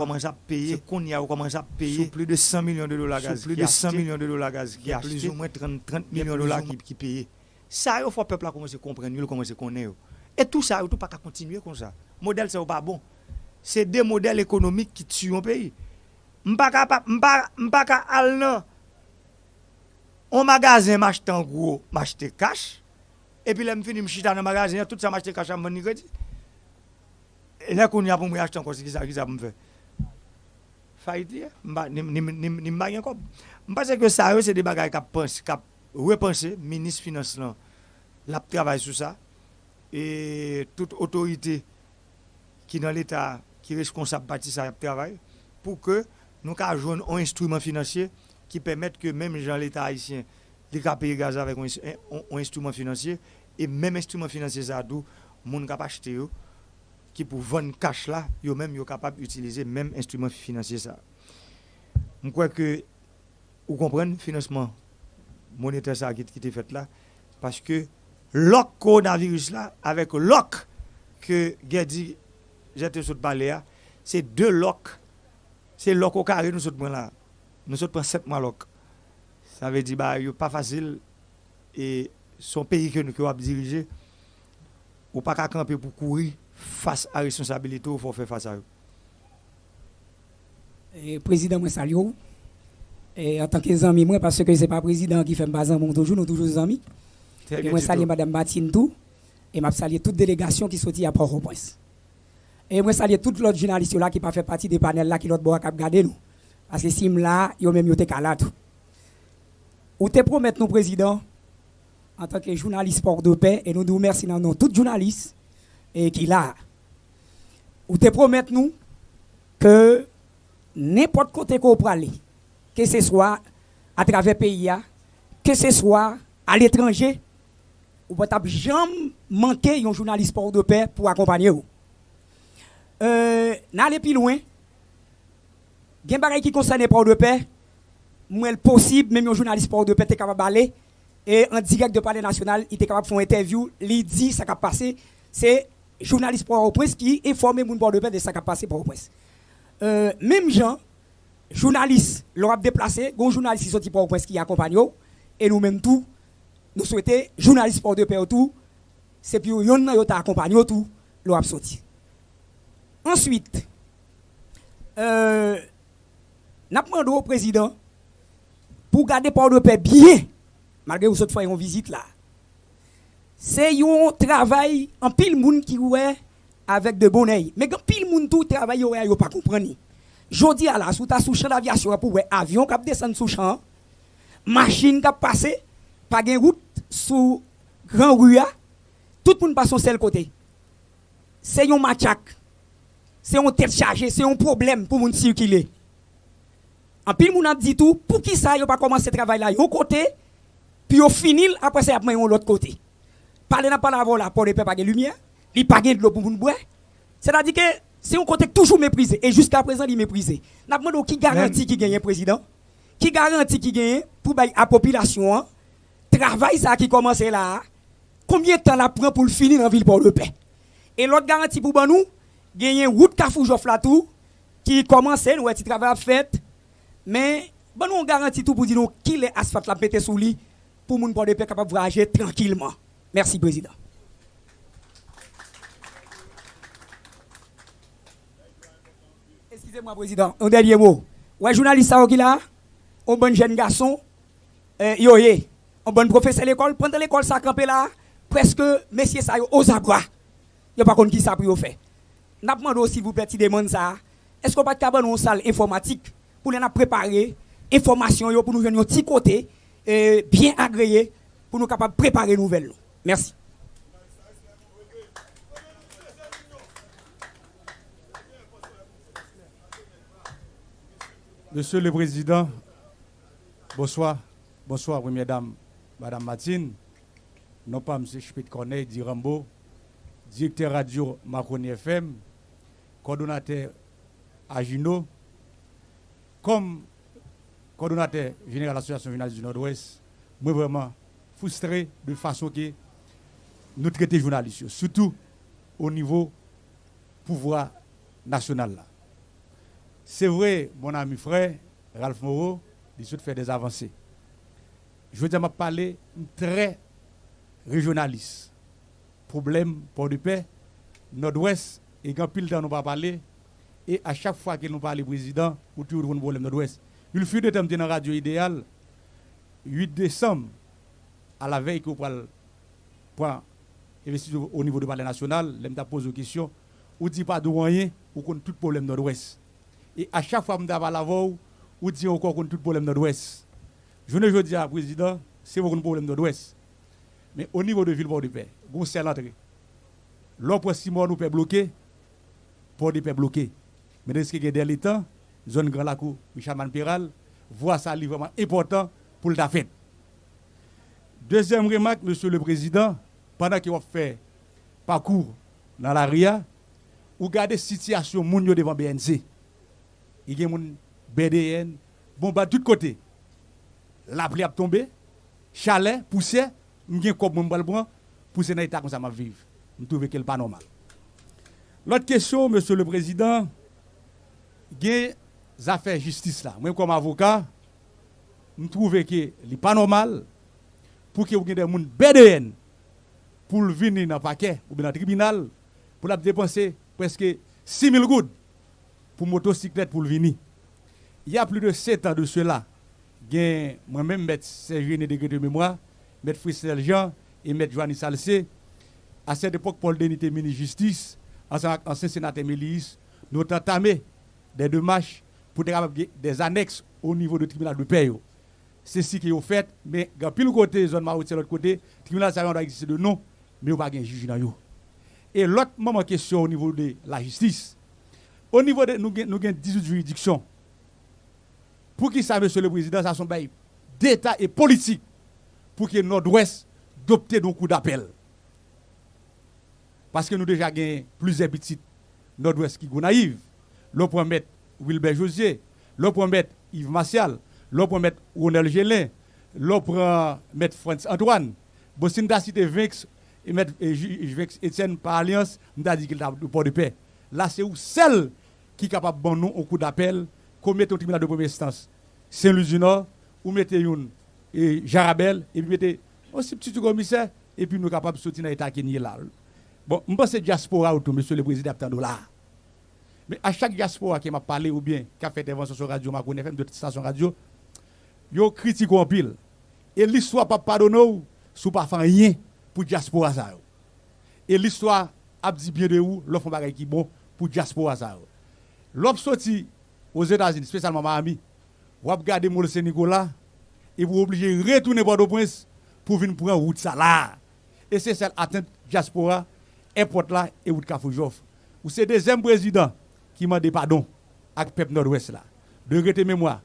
commence à payer, qu'on y a commence à payer plus de 100 millions de dollars gaz, plus de 100 millions de dollars gaz, qui a plus ou moins 30, 30 millions de dollars qui, qui payent. Ça, il faut que le peuple a commencé à comprendre, il commence à connaître. Et tout ça, il ne pas continuer comme ça. Le modèle, c'est pas bon. C'est des modèles économiques qui tuent un pays. Je ne pas aller un magasin, m'acheter en gros, m'acheter cash. Et puis, là, je finis, je dans le magasin, tout ça, m'acheter cash, je me crédit. Et là, qu'on y a pour m'acheter encore, c'est ça qui ça me Fayiti ya, ni mbagyen kop. Mpase ke sa yo se de bagay kap repense, minis finance lan, lap travay sou sa, e tout otorite ki nan l'Etat ki responsab pati sa lap travay, pou ke nou ka joun an instrument finansye ki pemet ke menm jan l'Etat Haitien li ka peye gaz avèk an instrument finansye, e menm instrument finansye sa dou moun kap achete yo, pour vendre cash là, yo même yo capable d'utiliser même instrument financier ça. Je crois que vous comprenez financement monétaire ça qui, qui fait là parce que le coronavirus là avec l'oc que Gedi j'étais sur le c'est deux locs c'est loc au carré nous sommes là. Nous sommes 7 mois loc ça veut dire bah pas facile. Et son pays que nous avons dirigé ou pas qu'à camper pour courir face à la responsabilité, il faut faire face à eux. Et président, moi, salue. Et en tant que ami, moi, parce que ce n'est pas le président qui fait un mon toujours, nous toujours amis. Et moi, salue Mme Martine tout. Et je salue toute délégation qui sortit à Port-au-Prince. Et moi, salue tous les journalistes là qui pas fait partie des panels là qui l'autre bois cap garder nous. Parce que si là, ils ont même été calés. Ou te promettre nous, président, en tant que journaliste port de paix, et nous nous remercions tous tous journalistes et qu'il a. Ou te promettre nous que n'importe côté qu'on peut aller, que ce soit à travers le pays, que ce soit à l'étranger, ou peut jamais manquer un journaliste port de paix pour accompagner vous. Euh, n'allez plus loin. Gen bagay qui concerne port de paix, moi possible même un journaliste port de paix est capable d'aller et en direct de palais national, il est capable de faire une interview, il dit ça qui a passé, c'est journaliste pour au presse qui informe mon bord de paix de ce qui a passé pour au presse. Euh, même gens, journalistes, l'ont déplacé, un journaliste qui sorti pour au presse qui accompagne et nous-mêmes tout, nous souhaitons, journalistes pour de paix tout, c'est puis yon nan yo ta accompagné tout, l'ont sorti. Ensuite, euh, n'a demandé au président pour garder port de paix bien, malgré que vous autres fois une visite là Se yon travay an pil moun ki wè avèk de bonèy. Mè gen pil moun tou travay yo wè yo pa kompreni. Jodi ala sou ta sou chan avyasyon pou wè avyon kap desen sou chan, machin kap pase, pa gen route sou gran ruya, tout moun pason sel kote. Se yon machak, se yon tet chaje, se yon problem pou moun sirkile. An pil moun an di tou, pou ki sa yo pa komanse travay la yo kote, pi yo finil apre se apman yon lot kote. Parler pas la là pour ne pas de lumière, il pas de l'eau pour nous boire. C'est-à-dire que c'est un côté toujours méprisé et jusqu'à présent il est méprisé. N'a demandé qui garantit qui gagne président Qui garantit qui gagne pour la population hein? travail ça qui commence là. Combien de temps la prend pour le finir dans ville pour le paix Et l'autre garantie pour nous, gagner route Kafoujof là tout qui commence nous petit travail fait mais bon on garantit tout pour dire qui les asphalte la pété sous lui pour moun pour le paix capable voyager tranquillement. Merci, Président. Excusez-moi, Président. Un dernier mot. Ouais, journaliste qui là, un bon jeune garçon, euh, yo, un bon professeur à l'école, pendant l'école, ça campé là, presque, messieurs, ça, aux abois. A pas qui ça pour faire? N'a demandé aussi, vous petit demande ça. Est-ce qu'on peut pas une salle informatique pour nous préparer information pour nous venir un petit côté, euh, bien agréé, pour nous capables de préparer nouvelles. Merci. Monsieur le Président, bonsoir. Bonsoir, Première Dame, Madame Martine. Non pas M. Schmidt Corneille, dit Rambo, directeur radio Macron FM, coordonnateur Agino, comme coordonnateur général de l'Association journaliste du Nord-Ouest, moi vraiment frustré de façon que nous traitons les journalistes, surtout au niveau pouvoir national. c'est vrai, mon ami frère, Ralph Moreau, il souhaite faire des avancées. Je veux dire, m'a parler très régionaliste. Problème pour de paix, Nord-Ouest, et quand pile temps nous pas parler, et à chaque fois que nous parlons président, ou toujours un problème Nord-Ouest. Il fut de temps dans la radio idéal, 8 décembre, à la veille qu'on point investir au niveau du palais national, l'aime pose une question, ou dit pas de rien, ou qu'on tout problème nord-ouest. Et à chaque fois que je la voix, ou dit encore qu'on tout problème nord-ouest. Je ne dis à président, c'est un problème nord-ouest. Mais au niveau de ville port de paix, vous c'est l'entrée. L'opre six mois nous peut bloquer, port de paix bloqué. Mais qu'il y a des temps, zone Grand Lacou, Michel Manpiral, voit ça vraiment important pour la fête. Deuxième remarque, Monsieur le Président, pendant qu'il a fait parcours dans la RIA, ou garder situation moun yo devant BNC. Il y a moun BDN, bon bah de tous côtés. La pluie a tombé, chalet, poussière, m'gen comme mon bal pour pousser dans état comme ça m'a vivre. Je trouve que pas normal. L'autre question, monsieur le président, des affaires justice là. Moi comme avocat, je trouve que n'est pas normal pour que vous des gens BDN pour venir dans le paquet ou dans le tribunal pour dépenser presque 6 000 gouttes pour motocyclette pour venir. Il y a plus de 7 ans de cela, moi-même, M. Sergine de de mémoire, M. Frissel Jean et M. Joanny Salcé, à cette époque, Paul Denis était ministre-justice, ancien sénateur Mélis, nous avons entamé des démarches pour des annexes au niveau du tribunal de paix. C'est ce qui est fait, mais dans le côté, zone maroute, l'autre côté, le tribunal ça doit exister de nom, mais n'y a pas de juge dans Et l'autre moment question au niveau de la justice, au niveau de nous, nous avons 18 juridictions. Pour qui ça, monsieur le président, ça sont d'État et politique pour que Nord-Ouest adopte nos coups d'appel. Parce que nous déjà avons plusieurs petits Nord-Ouest qui sont naïfs. L'on peut mettre Wilbert Josier, l'on peut mettre Yves Martial, l'on peut mettre Ronel Gélin, l'on peut mettre France Antoine. Bon, si nous cité Vex et mettre Etienne par alliance, nous avons dit qu'il a pas de paix. Là, c'est où celle qui est capable de nous au coup d'appel, qu'on mette au tribunal de première instance. Saint-Louis du Nord, ou mettez une et Jarabel, et puis mettez aussi petit commissaire, et puis nous sommes capables de dans l'état qui est là. Bon, je pense que diaspora autour, monsieur le président, de là. Mais à chaque diaspora qui m'a parlé ou bien qui a fait intervention sur radio, ma FM, de station radio, yo critique en pile. Et l'histoire pas pardonner sous pas faire rien pour diaspora ça. Et l'histoire a dit bien de où l'offre bagay qui bon pour diaspora ça. L'op sorti aux États-Unis, spécialement Miami, vous regardez Mole Saint-Nicolas et vous obligez de retourner Port-au-Prince pour venir prendre route ça là. Et c'est celle atteinte diaspora, airport là et route Kafoujov. Ou c'est deuxième président qui m'a dit pardon avec peuple nord-ouest là. De regretter mémoire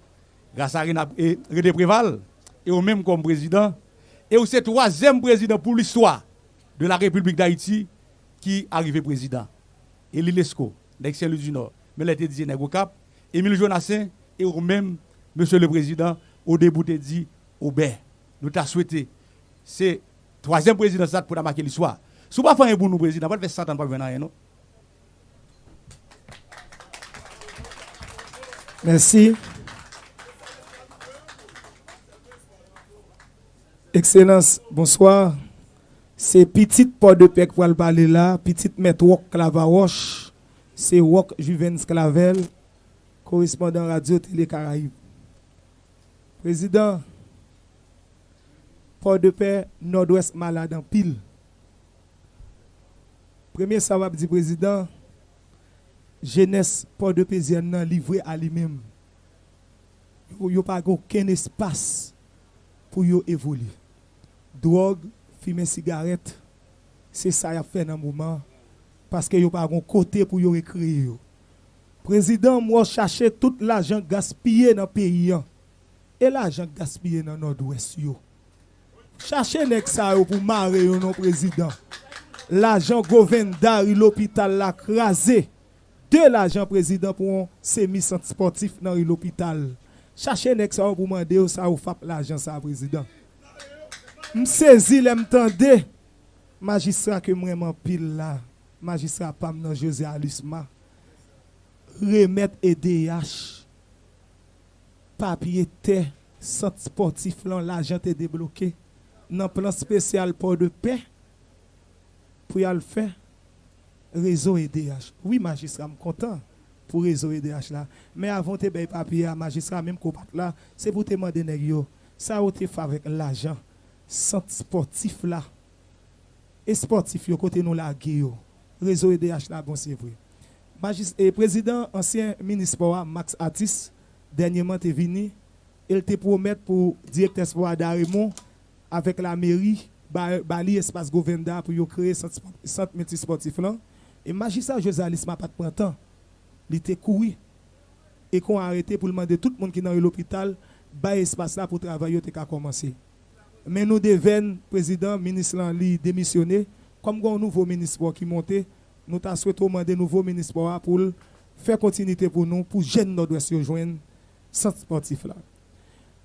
grâce à René Préval et au même comme président et c'est troisième président pour l'histoire de la République d'Haïti qui arrivé président. Et l'ILESCO, d'Excellence du Nord, mais l'été dit Cap, Émile Jonassin et au même monsieur le président au début de dit Aubert. Nous t'a souhaité c'est troisième président ça pour marquer l'histoire. Si vous pas faire un bon président, pas faire 100 ans pas venir non? Merci. Excellence, bonsoir. C'est petite port de paix pour parler là, petite maître Clavaroche, c'est Wok Juvens Clavel, correspondant Radio Télé Caraïbes. Président, port de paix Nord-Ouest malade en pile. Premier savoir dit président, jeunesse port de paix livré à lui-même. Il n'y a pas aucun espace pour évoluer. drogue, fumer cigarette, c'est ça qu'il a fait dans le moment. Parce qu'il n'y a pas un côté pour y écrire. Président, moi, chercher tout l'argent gaspillé dans le pays. Et l'argent gaspillé dans le nord-ouest. Cherchez les pour marrer non président. L'argent gouverneur, l'hôpital l'a crasé. De l'argent président pour un semi-sportif dans l'hôpital. Cherchez les pour demander ça ou fap l'argent, ça, président. M sezi lè m tende, magistra ke m reman pil la, magistra pam nan José Alisma, remet EDH, papye te, sot sportif lan l'ajan te debloke, nan plan spesyal pou de pe, pou yal fe, rezo EDH. Oui, magistra, m m'm kontan pou rezo EDH la, men avon te bey papye a magistra, menm ko pat la, se pou te mande negyo, sa ou te favek l'ajan, sportif là. Et sportif, yo côté nous la Réseau EDH là, bon, c'est vrai. Et président, ancien ministre Max Atis, dernièrement, est venu. Il te promet pour directeur sport d'Arimont avec la mairie, Bali Espace Govenda pour créer centre multisportif là. Et magistrat Josalis m'a pas de temps. Il était couru et qu'on a arrêté pour demander tout le monde qui est dans l'hôpital, bah espace là pour travailler, il a commencé. Men nou deven, prezident, ministre lan li demisyone, kom gwa nouvo ministre ki monte, nou ta souweto mande nouvo ministre pou fè kontinite pou nou, pou jen nou dwes yo jwen sat sportif la.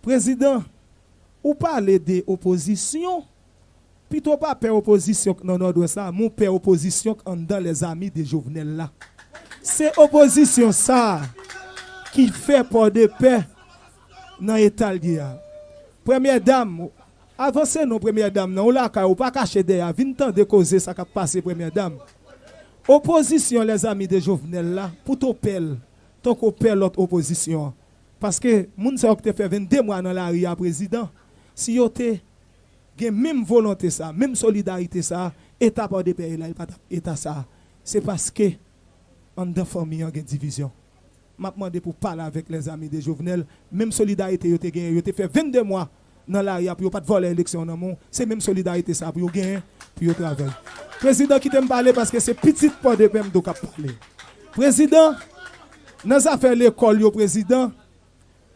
Prezident, ou pale de opozisyon, pito pa pe opozisyon nan nou dwes la, moun pe opozisyon an dan les ami de jovenel la. Se opozisyon sa ki fè pou de pe nan etal diya. Premye dam, Avansè nou premye dam nan, ou la ka ou pa kache de ya, vin tan de koze sa ka pase premye dam. Oposisyon les ami de Jovenel la, pou to pel, ton ko pel lot oposisyon. Paske moun sa ok te fe 22 mwa nan la ria prezident, si yo te gen menm volante sa, menm solidarite sa, eta pa de peri la, eta sa. Se paske an den formi an gen divizyon. Map mande pou pala vek les ami de Jovenel, menm solidarite yo te gen, yo te fe 22 mwa, dans l'arrière, pour pas de voler l'élection dans mon. C'est même solidarité ça, pour gagner, pour travailler. Président qui t'aime parler parce que c'est petite point de PM qui parler. Président, dans affaire l'école, le président,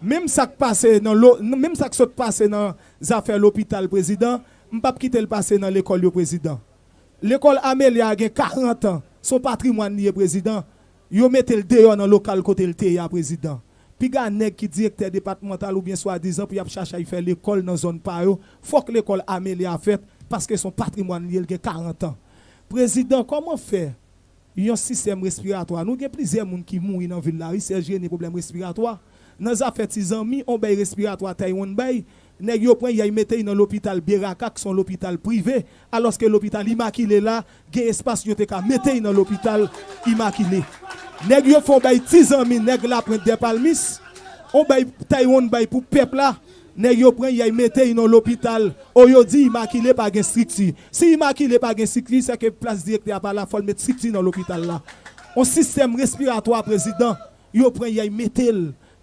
même ça qui passe dans même ça qui se passe dans affaires l'hôpital, président, je ne pas quitter le passé dans l'école, le président. L'école Amélia a 40 ans, son patrimoine, le président, ils mettent le dehors dans le local côté le président. Pi gan neg ki direkter departemental ou bien swa dizan pou yap chacha yi fe l'ekol nan zon pa yo, fok l'ekol ame li a fet, paske son patrimoine li el gen 40 an. Prezident, koman fe yon sistem respiratoa? Nou gen plize moun ki moun yon vil la, yi se jene problem respiratoa. Nan zafet si zanmi, on bay respiratoa tay yon bay, neg yo pren yay mette yon nan l'opital Beraka, ki son l'opital prive, aloske l'opital Imakile la, gen espas yo te ka mette yon nan l'opital Imakile. Nèg yo fò bay 10 anmi, nèg la pren de palmis. On bay Taiwan bay pou pep la. Nèg yo pren yay mette yon l'hôpital. O yo di imakile pa gen strikti. Si imakile pa gen strikti, se ke plas direkte a pa la fol met strikti nan l'hôpital la. On sistem respiratoire président, yo pren yay mette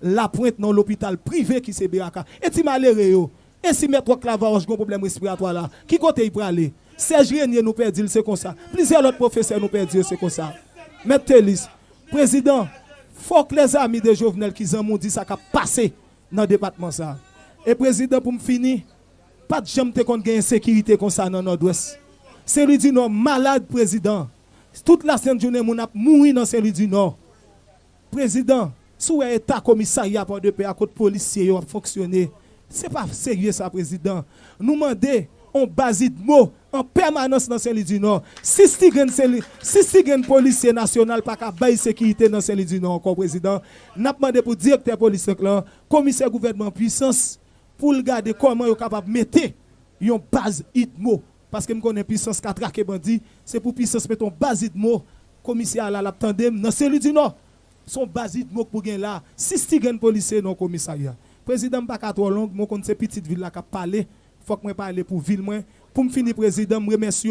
la pointe nan l'hôpital privé ki se beraka. Et ti malere yo. Et si mettre clavarge gon problème respiratoire là, qui côté il peut aller? Serge Renier nous perdit, c'est comme ça. Plusieurs autres professeurs nous perdent, c'est comme ça. Mettez liste. Prezident, fok les ami de Jovenel ki zan moun di sa ka pase nan depatman sa. E prezident pou m fini, pat jam te kon gen sekirite kon sa nan Nord-Ouest. Seri di Nord malade prezident. Tout la sen jounen moun ap mouri nan seri di Nord. Prezident, sou e eta komisariya pan de pe akot polisye yo ap foksyone. Se pa serye sa prezident. Nou mande, on bazit mot en permanence dans saint du Nord. Si si Stigen policier national pas qu'à bailler sécurité dans saint du Nord encore président, n'a demandé pour directeur policier là, commissaire gouvernement puissance pour regarder comment est capable mettre une base ITMO parce que me connais puissance qui traqué bandit, c'est pour puissance mettre une base ITMO commissaire là l'a l'attendem dans saint du Nord. Son base ITMO pour gagner là, si Stigen policier non commissariat. Président pas trop long, mon compte c'est petite ville là qui a parlé faut que je parle pour ville. Pour me finir, président, je remercie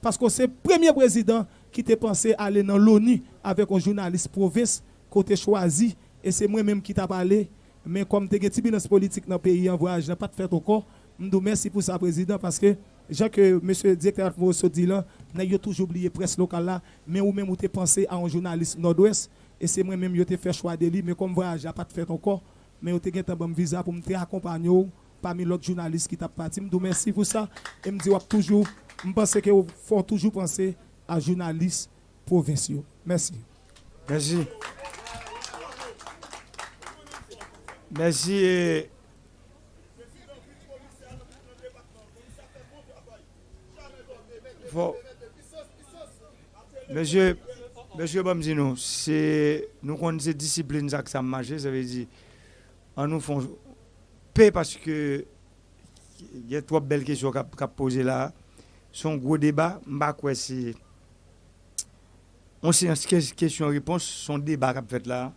parce que c'est premier président qui t'a pensé aller dans l'ONU avec un journaliste province, côté choisi, et c'est moi-même qui t'a parlé. Mais comme tu as une politique dans le pays en voyage, n'a pas de fait encore. Je vous merci pour ça, Président, parce que, j'ai que M. le directeur de dit là, n'a toujours oublié presse locale là, mais ou même vous avez pensé à un journaliste nord-ouest, et c'est moi-même qui ai fait choix de lui, mais comme voyage, n'a pas de fait encore, mais vous avez un bon visa pour me accompagner parmi l'autre journaliste qui t'a parti. Je vous merci pour ça, et je dis toujours, je pense que faut toujours penser à journalistes provinciaux. Merci. Merci. Merci. Monsieur, Monsieur Bamzino, c'est nous connaissons discipline ça que ça marche, ça nous paix parce que il y a trois belles questions qu'a qu posées là. Son gros débat, quoi c'est on sait question réponse son débat qu'a fait là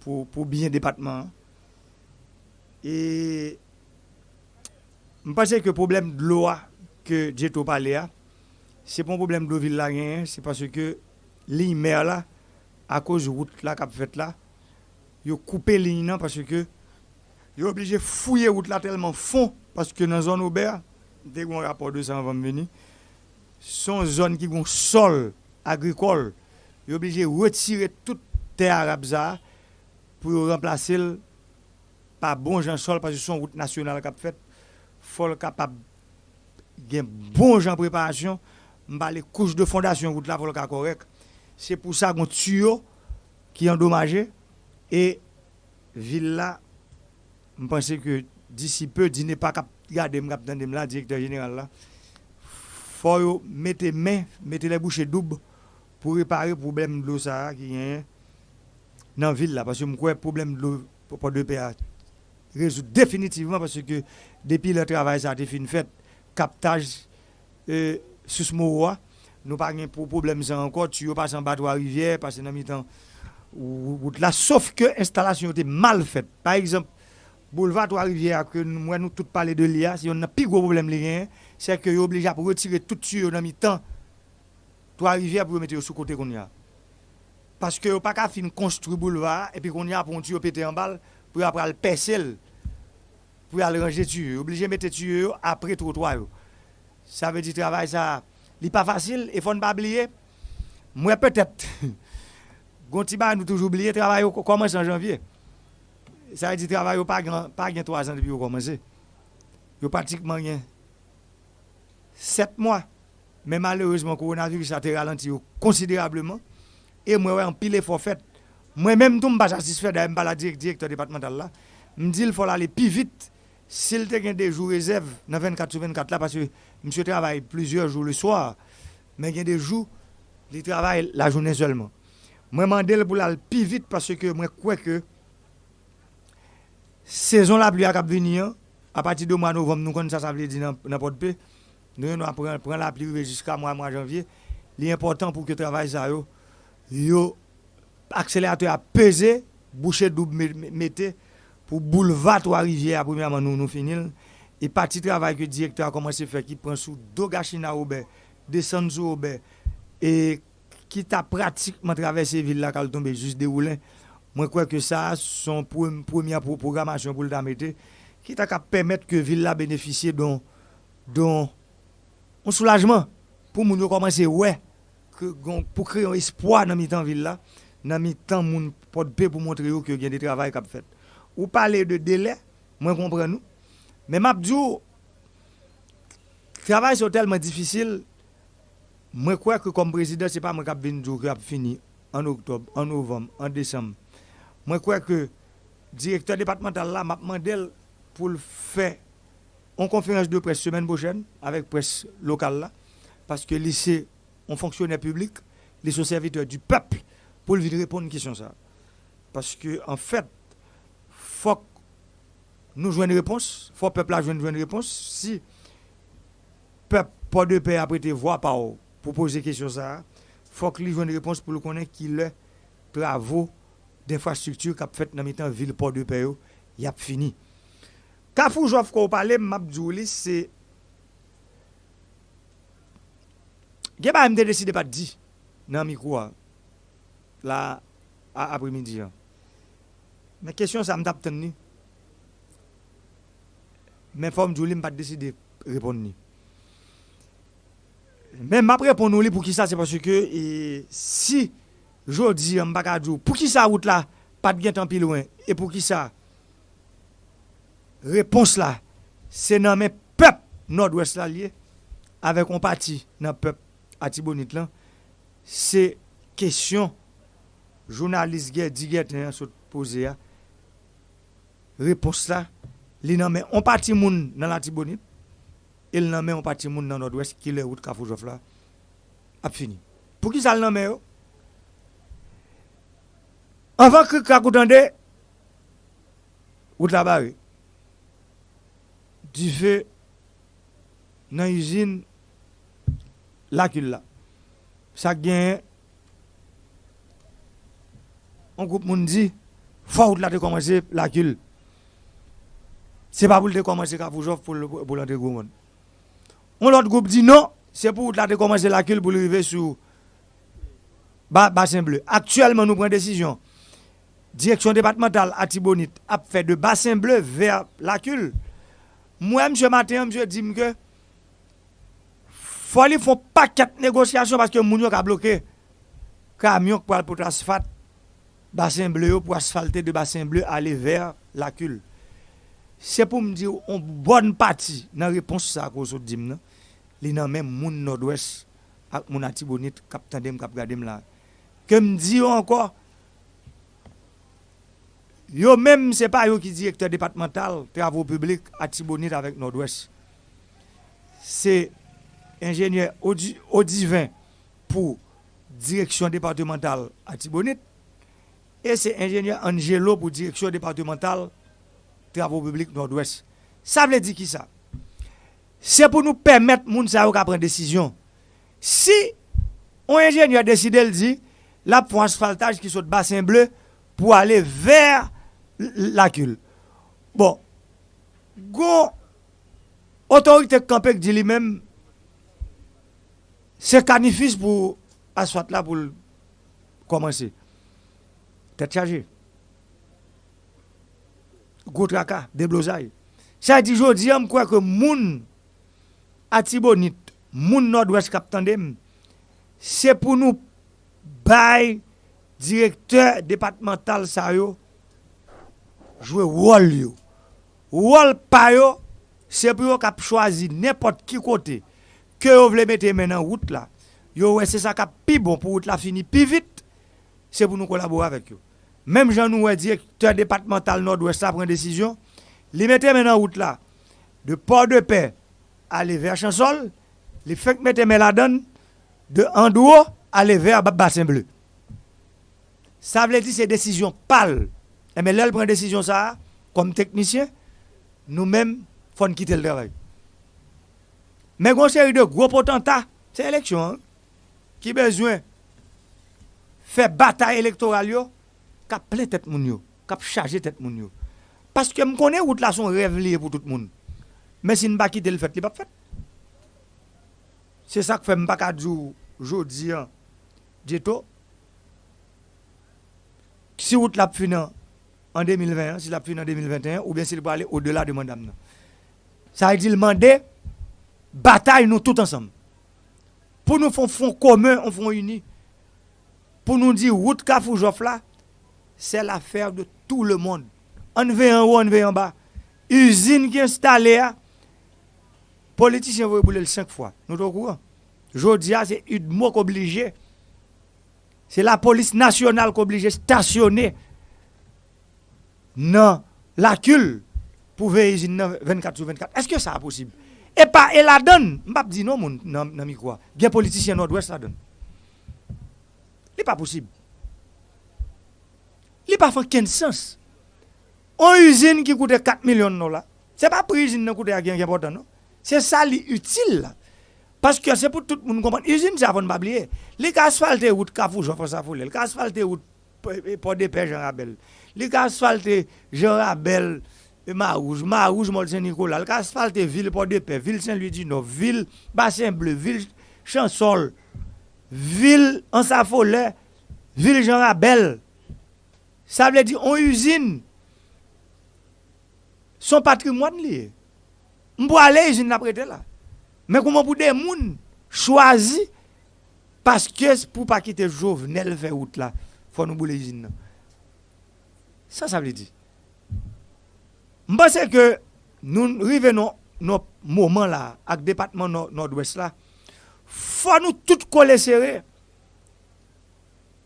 pour pour bien département. Et je pense que le problème de l'eau que j'ai parlé là, c'est pas un problème de ville là c'est parce que l'île là à cause de route là qu'a fait là, ils ont coupé ligne parce que ils sont obligés de fouiller route là tellement fond parce que dans la zone Aubert, dès qu'on rapport de ça avant de venir, sont zones qui ont sol agricole. Ils sont obligés de retirer toute terre arabe pour remplacer par bon gens sol parce que son route nationale qu'a fait faut capable de bon gens préparation les couches de fondation route là pour le cas correct c'est pour ça qu'on tuyau qui est endommagé et ville Je pense que d'ici peu, dîner pas cap garder me là directeur général là. Faut mettre main, mettre les bouchées doubles pour réparer le problème de l'eau ça qui est dans la ville là. Parce que je crois problème de l'eau pour de PA résoudre définitivement parce que depuis le travail ça a été fait. Captage euh, sous ce mot nous pas de problème ça encore. Tu passes en bas de la rivière parce que dans mi-temps là. Sauf que l'installation était mal faite. Par exemple boulevard Trois-Rivières, que nous, nous tout parler de l'IA, si on a plus gros problème, c'est que est obligé à retirer tout sur dans mi-temps Trois-Rivières pour mettre sur côté qu'on y a. Parce que pas qu'à fin construire boulevard et puis qu'on y a pour péter en balle pour après le percer pour aller ranger tuyau, obligé de mettre tuyau après trottoir. Ça veut dire travail ça, n'est pas facile et faut ne pas oublier moi peut-être Gontiba nous toujours oublié travail commence en janvier. Ça veut dire travail pas grand pas gain 3 ans depuis commencé yo pratiquement rien. 7 mois. Mais malheureusement le coronavirus a ralenti considérablement. Et moi en pile effort fait. Moi-même, je ne suis pas satisfait de la directeur départemental là. Je me dis qu'il faut aller plus vite. S'il y a des jours réserve dans 24 sur 24 là, parce que monsieur travaille plusieurs jours le soir, mais il y des jours, il travaille la journée seulement. Moi, je demande pour aller plus vite parce que moi, crois que saison la pluie a kap veni an, a pati do mwa novem nou kon sa sa vle di nan, nan pot pe, nou yon apren pren la pluie jiska mwa mwa janvye, li important pou ke travay sa yo, yo akselerateur a peze, boucher double mette, pou bouleva to a rivye a premiyaman nou nou finil, E pati travay ke direktor a komanse fè ki pren sou do gachina oube, desan sou oube, e ki ta pratikman travesse vil la kal tombe jist de oulen, Mwen kwe ke sa, son premye programasyon pou l'damete, ki ta ka pemet ke vil la benefisye don, don, on soulajman pou moun yo komanse wè, pou kre yon espoi nan mi tan vil la, nan mi tan moun potpe pou montre yo ke gen de travay kap fet. Ou pale de dele, mwen kompren nou, men map diyo, travay so telman difisil, mwen kwe ke kom prezident se pa mwen kap vin diyo kap fini, an oktob, an novem, an desem, Moi crois que directeur départemental là m'a demandé pour faire une conférence de presse semaine prochaine avec presse locale là parce que lycée on fonctionnaire public, les serviteurs du peuple pour lui répondre à une question ça. Parce que en fait, faut que nous jouions une réponse, faut que le peuple joue une réponse. Si le peuple pas de paix a prêté voix par pour poser question ça, faut qu'il joue une réponse pour le connaître qu'il est travaux d'infrastructures qui ont fait dans la ville port de Payo, il a fini. Kafou Joff, qu'on parle, Mabdouli, c'est. Je pas décidé pas de dire dans le micro, là, après-midi. Mais question, ça me tape Men fòm djou li m pat deside repon ni. Men m ap repon nou li pou ki sa, se pwase ke e, si Jodi, mbaka djou, pou ki sa wout la, pat gen tan pi loin. E pou ki sa, repons la, se nan men pep nord-west la liye, avek on pati nan pep ati bonit lan, se kesyon jounalist gen di gen ten yon sot pose ya, repons la, li nan men on pati moun nan ati bonit, el nan men on pati moun nan nord-west ki le wout kafou jof la, ap fini. Pou ki sa l nan men yo, Anvan krik kakoutande, wout la bare. Di fe nan yuzin lakil la. Sa genye, an koup moun di, fwa wout la te komanse lakil. Se pa pou te komanse Kapoujov pou lante Goumon. On lot goup di non, se pou wout la te komanse lakil pou li rive sou Basin Bleu. Aktuellement nou pren desisyon. direction départementale à Tibonite a fait de bassin bleu vers la cule. Moi, M. Matin, je dis que faut aller font pas quatre négociations parce que Mounio a bloqué camion pour pour asphalte bassin bleu pour asphalter de bassin bleu aller vers la cule. C'est pour me dire une bonne partie dans la réponse à cause de dim non? les nan même moun nord-ouest ak moun atibonite cap tandem cap gadem là. Que me dit encore Yo même, ce n'est pas eux qui directeur départemental travaux publics à Tibonite avec Nord-Ouest. C'est ingénieur Audivin pour direction départementale à Tibonite. Et c'est ingénieur Angelo pour direction départementale travaux publics Nord-Ouest. Ça veut dire qui ça? C'est pour nous permettre moun sa yo prendre décision. Si un ingénieur décide de dire la pour asphaltage qui saute bassin bleu pour aller vers lakul. Bon, go otorite kampek di li men, se kanifis pou aswat la pou komanse. Tet chaje. Go traka, deblozay. Sa di jodi am kwa ke moun atibonit, moun nord-west kap tandem, se pou nou bay direkteur departemental sa yo, jouer rôle yo. Rôle pa yo, c'est pour cap choisi n'importe qui côté que yo voulez mettre maintenant route là. Yo ouais c'est ça cap pi bon pour route la fini pi vite. C'est pour nous collaborer avec yo. Même Jean nous directeur départemental Nord-Ouest a prend décision, li mettait maintenant route là de Port-de-Paix aller vers Chansol, li fait mettre la donne de Andouo aller vers Bassin Bleu. Ça veut dire c'est décision pâle Et mais là, elle prend décision ça, comme technicien, nous-mêmes, il faut quitter le travail. Mais une série de gros potentats, c'est l'élection, hein, qui besoin faire bataille électorale, qui a plein tête moun yo, qui a chargé tête moun yo. Parce que je connais route là son rêve lié pour tout le monde. Mais si ne pas quitter le fait, il pas fait. C'est ça que fait Mbaka Djou, Jodi, Djeto. Si route là finan, en 2020, si la fini en 2021, ou bien s'il peut aller au-delà de madame. Ça veut dire demander bataille nous tous ensemble. Pour nous faire un fonds commun, un fonds uni. Pour nous dire, route Kafou là, c'est l'affaire de tout le monde. On veut en haut, on veut en bas. Usine qui est installée, politiciens vont brûler cinq fois. Nous sommes au courant. Aujourd'hui, c'est une mot obligé. C'est la police nationale qui obligé de stationner nan lakul pou veye izin nan 24 sou 24. Eske sa aposib? E pa, e la don, mbap di nou moun nan, nan mi kwa, gen politisyen Nord-Ouest la don. Li pa posib. Li pa fè ken sens. On usine ki koute 4 milyon nou la, se pa pou usine nou koute a gen gen potan nou, se sa li util la. Paske se pou tout moun kompon, usine sa fon babliye. Li ka asfalte wout kafou, jofon sa foule, li ka asfalte wout po de pe jen rabel, li li ka asfalte Jean Rabel, Marouge, Marouge, Mol Saint-Nicolas, li ka asfalte Ville Port-de-Paix, Ville Saint-Louis-du-Nord, Ville Bassin-Bleu, Ville Chansol, Ville Ansafolet, Ville Jean Rabel. Sa vle di, on usine son patrimoine li. Mbo ale usine la prete la. Men kouman pou de moun chwazi paske pou pa kite jovenel fe out la. Fon nou boule usine nan. Ça, ça veut dire. Je pense que nous arrivons dans ce moment-là, avec le département nord-ouest, là, faut nous tout coller serré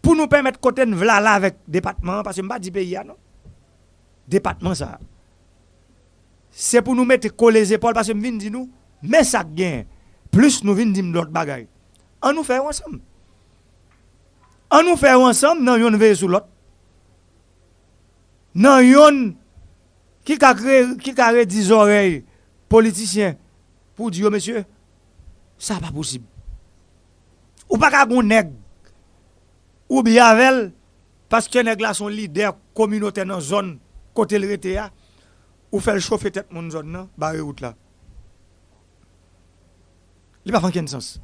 pour nous permettre côté de là avec le département, parce que je ne pas du pays, non. Département, ça. C'est pour nous mettre coller les épaules, parce que nous dit nous, mais ça gagne. Plus nous venons dire l'autre bagaille. On nous fait ensemble. On nous fait ensemble, non, on veille sur l'autre. nan yon ki ka, kre, ki ka re di zorey politisyen pou diyo, mesye, sa pa posib. Ou pa ka goun neg, ou bi avel, paske neg la son lider kominote nan zon kote l rete ya, ou fel chofe tet moun zon nan, bare out la. Li pa fanken sens.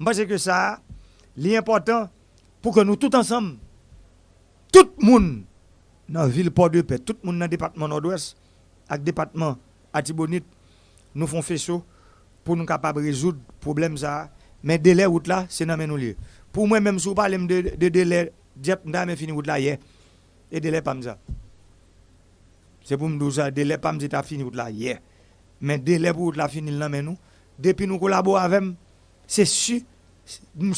Mba se ke sa, li important pou ke nou tout ansam, tout moun, nan vil po de pe, tout moun nan depatman Nord-Ouest, ak depatman Atibonit, nou fon feso, pou nou kapab rezoud problem sa, men dele wout la, se nan men nou liye. Pou mwen menm sou palem de dele, djep nda men fini wout la ye, e dele pam za. Se pou mdou sa, dele pam zita fini wout la ye, men dele pou wout la fini nan men nou, depi nou kolabo avem, se su,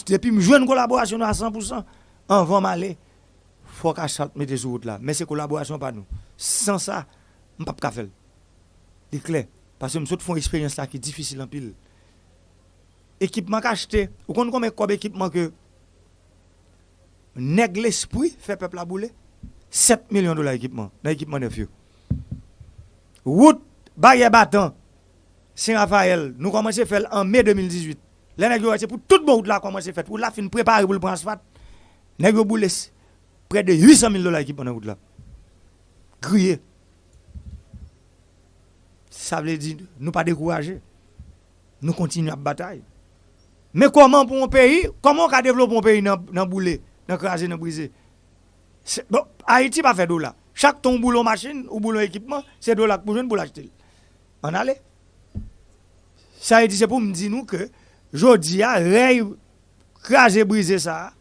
depi mjwen kolaborasyon nou a 100%, an van male, fwa ka chalt mette sou wout la, men se kolaborasyon pa nou. San sa, mpap ka fel. Di kle, Pase msot fon eksperyens la ki difisil an pil. Ekipman ka achete, ou kon kon men kob ekipman ke neg l'espri fe pepla boule, 7 milyon dola ekipman, nan ekipman nef yo. Wout, bagye batan, Saint Raphael, nou komanse fel an me 2018. Le neg yo wese pou tout bon wout la komanse fet, wout la fin prepare pou l'pransfat, neg yo boule pre de 800 mil dola ekipman nan wout la. Kriye. Sa vle di nou pa dekouraje. Nou kontinu ap batay. Me koman pou moun peyi, koman ka devlop moun peyi nan boule, nan kraje, nan brize. Bon, Haiti pa fe do la. Chak ton boulon machin ou boulon ekipman, se do la pou joun boulaj tel. An ale. Sa Haiti se pou mdi nou ke, jodi ya, rey kraje brize sa,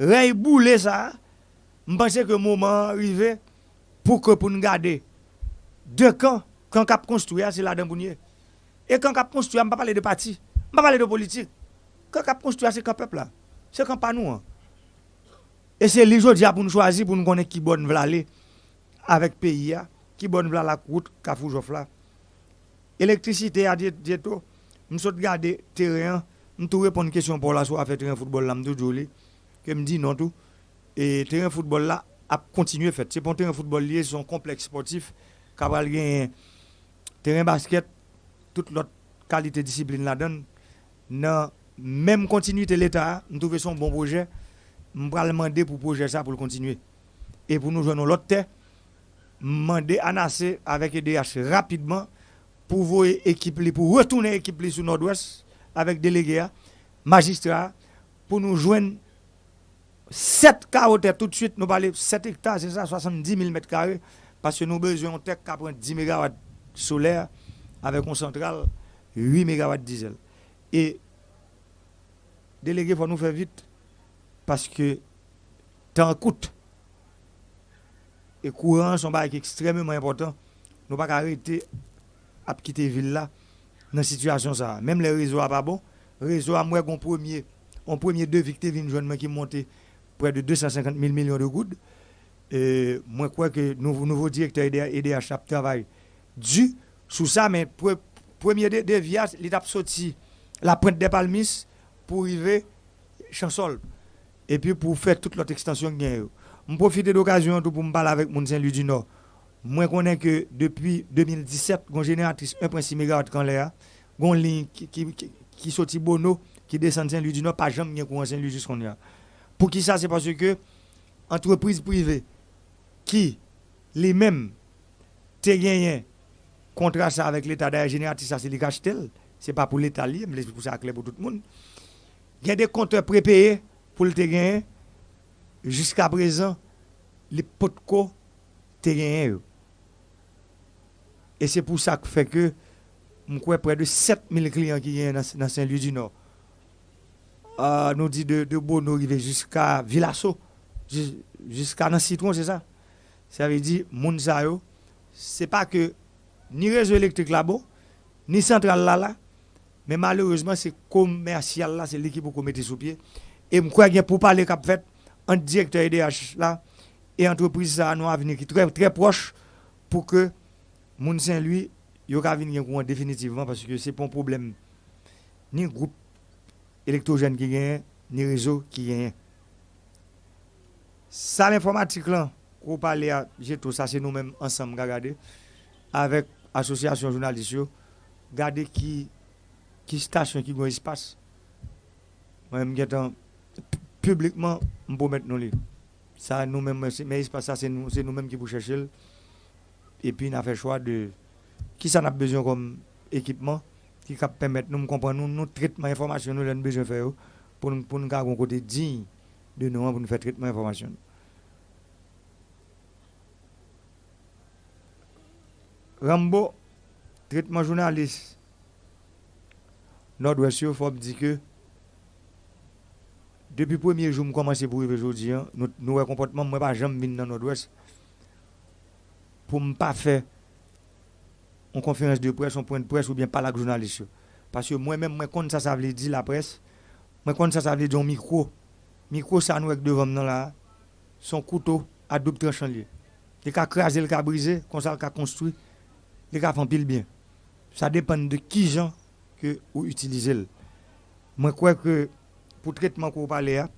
rey boule ça, je pense que le moment arrivé pour que pour nous garder deux camps, quand cap construire, c'est là dans Et quand cap construire, je ne parle de parti, je ne parle de politique. Quand cap construire, c'est quand peuple là. C'est quand pas nous. Hein. Et c'est l'aujourd'hui pour nous choisir, pour nous connaître qui bonne vla aller avec le pays, qui bonne vla la route, Kafoujov là. Électricité à Dieto, nous sommes garder terrain, nous répondre à une question pour la soirée, faire un football là, nous que me dit non tout. Et terrain football là a continué fait. C'est pour terrain football lié son complexe sportif, Cabral terrain basket, toute l'autre qualité de discipline là-dedans, dans même continuité de l'État, nous trouvons son bon projet, nous demander pour projet ça pour le continuer. Et pour nous joindre l'autre terre, demander NAC avec EDH rapidement pour vous équipe pour retourner l'équipe sur Nord-Ouest avec délégués, magistrats, pour nous joindre 7 carottes tout de suite, nous parlons 7 hectares, c'est ça, 70 000 mètres carrés, parce que nous avons besoin de 10 MW solaire avec une centrale 8 MW diesel. Et délégué, il faut nous faire vite, parce que temps coûte. Et courant, sont extrêmement important. Nous ne pouvons pas arrêter à quitter la ville là, dans cette situation. Ça. Même les réseaux pas bon. réseau à moi, on premier, on premier deux victimes, une jeune qui montait près de 250 000 millions de gouttes. Et moi, je crois que le nouveau directeur EDH travaille dû sous ça, mais premier déviage, l'étape sorti la pointe des palmis pour arriver Chansol. Et puis pour faire toute l'autre extension Je profite de l'occasion pour me parler avec mon Saint-Louis du Nord. Moi, je connais que depuis 2017, une génératrice 1,6 MW quand l'air, une ligne qui, qui, qui, sorti Bono, qui descend Saint-Louis du Nord, pas jamais courant Saint-Louis jusqu'à Pour qui ça C'est parce que entreprise privée qui, les mêmes, te gagné contrat avec l'État d'ailleurs génératif, ça c'est les Ce c'est pas pour l'État libre, mais c'est pour ça clair pour tout le monde. Il y a des compteurs prépayés pour le terrain. Jusqu'à présent, les potco te gagné. Et c'est pour ça que fait que près de 7000 clients qui sont dans, Saint-Louis du Nord. Euh, nous dit de, de Bono jusqu'à Villasso, jusqu'à Citron, c'est ça? Ça veut dire, Mounsayo, c'est pas que ni réseau électrique là-bas, ni centrale là, mais malheureusement, c'est commercial là, c'est l'équipe pour mettre sous pied. Et je crois que pour parler cap fait, un directeur EDH là, et entreprise ça, nous qui très, très proche pour que Moun Saint-Louis, il y venir définitivement parce que c'est pas un problème. Ni groupe électrogène qui gagne, ni réseau qui gagne. Ça, l'informatique là, qu'on parle à tout ça, c'est nous-mêmes ensemble, regarder, avec l'association journaliste, regarder qui, qui station qui a espace. Moi-même, publiquement, on peut mettre nous Ça, nous-mêmes, mais espace, ça, c'est nous-mêmes nous qui vous chercher. Et puis, on a fait le choix de qui ça a besoin comme équipement qui peut permettre nous comprendre nous, nous traitement d'information nous avons besoin de faire pour, pour nous avoir un côté digne de nous pour nous faire traitement d'information. Rambo, traitement journaliste, Nord-Ouest, il faut dire que depuis le premier jour, je commence pour vivre aujourd'hui, hein, nous, nous comportement, moi, pas jamais dans Nord-Ouest pour ne pas faire une conférence de presse, un point de presse ou bien pas la journaliste. Parce que moi-même, moi, quand ça, ça veut dire la presse, moi, quand ça, ça veut dire un micro, micro, ça nous avec devant nous là, son couteau à double tranchant lié. Les cas crasé, le cas brisé, comme ça, le cas construit, les cas font pile bien. Ça dépend de qui gens que vous utilisez. Je crois que pour le traitement qu'on parle, il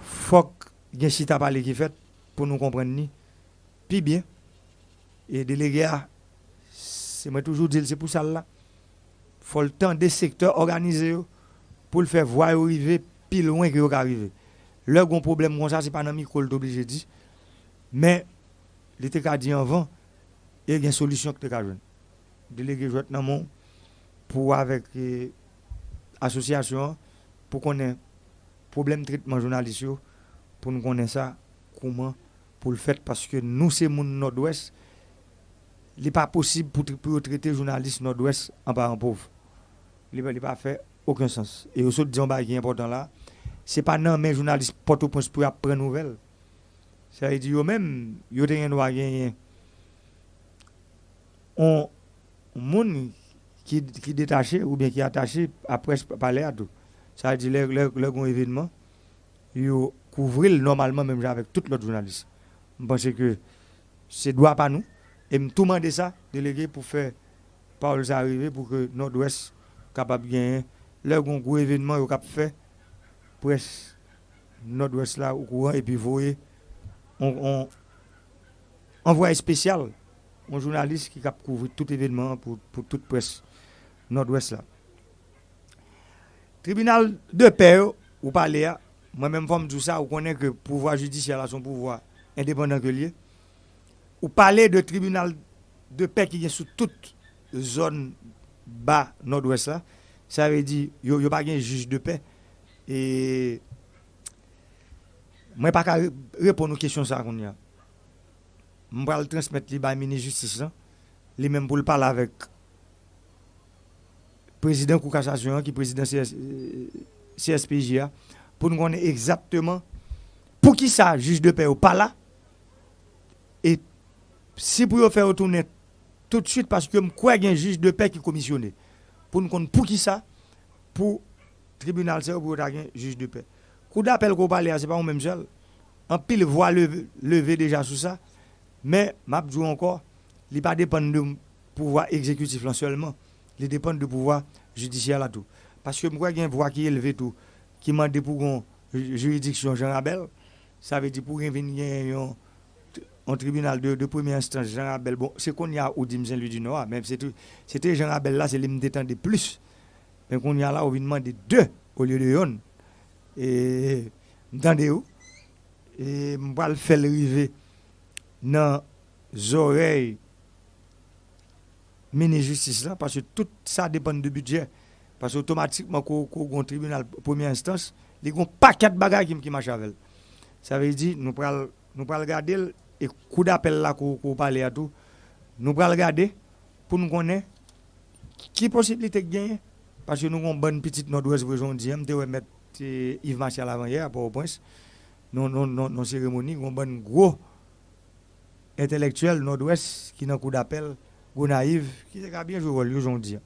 faut y ait un site à parler qui fait pour nous comprendre. Puis bien, et délégué, c'est moi toujours dire, c'est pour ça là. Faut le temps des secteurs organisés pour le faire voir arriver plus loin que vous arriver. Le grand problème comme ça, c'est pas dans micro, obligé dire. Mais, l'été qu'a dit avant, il y a une solution que tu as Délégué dans mon pour avec l'association pour qu'on ait problème de traitement journalistique pour nous connaître ça comment pour le faire parce que nous c'est mon nord-ouest il n'est pas possible pour, pour traiter journaliste nord-ouest en parent pauvre. Il n'a pas fait aucun sens. Et aussi, disons, bah, qui est important là, ce n'est pas non, mais journaliste Port-au-Prince pour apprendre nouvelles. Ça veut dire, même, il y a un gagner. On, monde qui, qui détaché ou bien qui attaché après parler à tout. Ça veut dire, le, événement, il couvrir normalement même avec tout l'autre journaliste. Je pense que c'est droit pas nous. Et me tout demander ça, délégué, pour faire parole arriver pour que Nord-Ouest capable de gagner. Le gros événement qu'il a fait, presse Nord-Ouest là au courant, et puis vous voyez, on, envoie spécial, un journaliste qui a couvrir tout événement pour, pour toute presse Nord-Ouest là. Tribunal de paix, vous parlez, moi-même, je tout ça, vous connaissez que le pouvoir judiciaire a son pouvoir indépendant que lié Ou pale de tribunal de paix qui est sous toute zone bas nord-ouest là, ça veut dire yo yo pas un juge de paix. Et moi pas qu'à répondre aux questions ça qu'on y a. Je vais transmettre les bas ministre justice là, les mêmes pour parler avec président Koukassation qui est président CS, euh, CSPJA pour nous connaître exactement pour qui ça juge de paix ou pas là. Si pour faire retourner tout de suite, parce que je crois qu'il y a un juge de paix qui est commissionné. Pour nous pour qui ça? Pour le tribunal, c'est pour un juge de paix. Coup d'appel qu'on parle, ce n'est pas même seul. En pile voix levé, déjà sur ça. Mais, je dis encore, il ne dépend pas du pouvoir exécutif seulement. Il dépend du pouvoir judiciaire tout. Parce que je crois qu'il y a une voix qui est élevée tout, qui m'a dit pour une juridiction Jean Rabel. Ça veut dire pour qu'il y un tribunal de, de premier instance, Jean Rabel, bon, c'est qu'on y a au Dim Saint-Louis du Nord, même c'était Jean Rabel là, c'est lui me détendait plus. Mais qu'on y a là, on vient demander deux au lieu de une. Et, m'entendez où? Et, m'va le faire arriver dans les oreilles ministre justice là, parce que tout ça dépend du budget. Parce que automatiquement, quand on tribunal première instance, il y a un paquet de bagages qui marchent avec. Ça veut dire, nous prenons nous pral garder et coup d'appel là qu'on parle à tout, nous allons regarder pour nous connaître qui possibilité de gagner? Parce que nous avons une bonne petite nord-ouest aujourd'hui, nous devons mettre Yves Martial avant hier, pour au prince, nos, nos, nos, cérémonies, nous avons un gros intellectuel nord-ouest qui n'a coup d'appel, gros naïf, qui a bien joué aujourd'hui.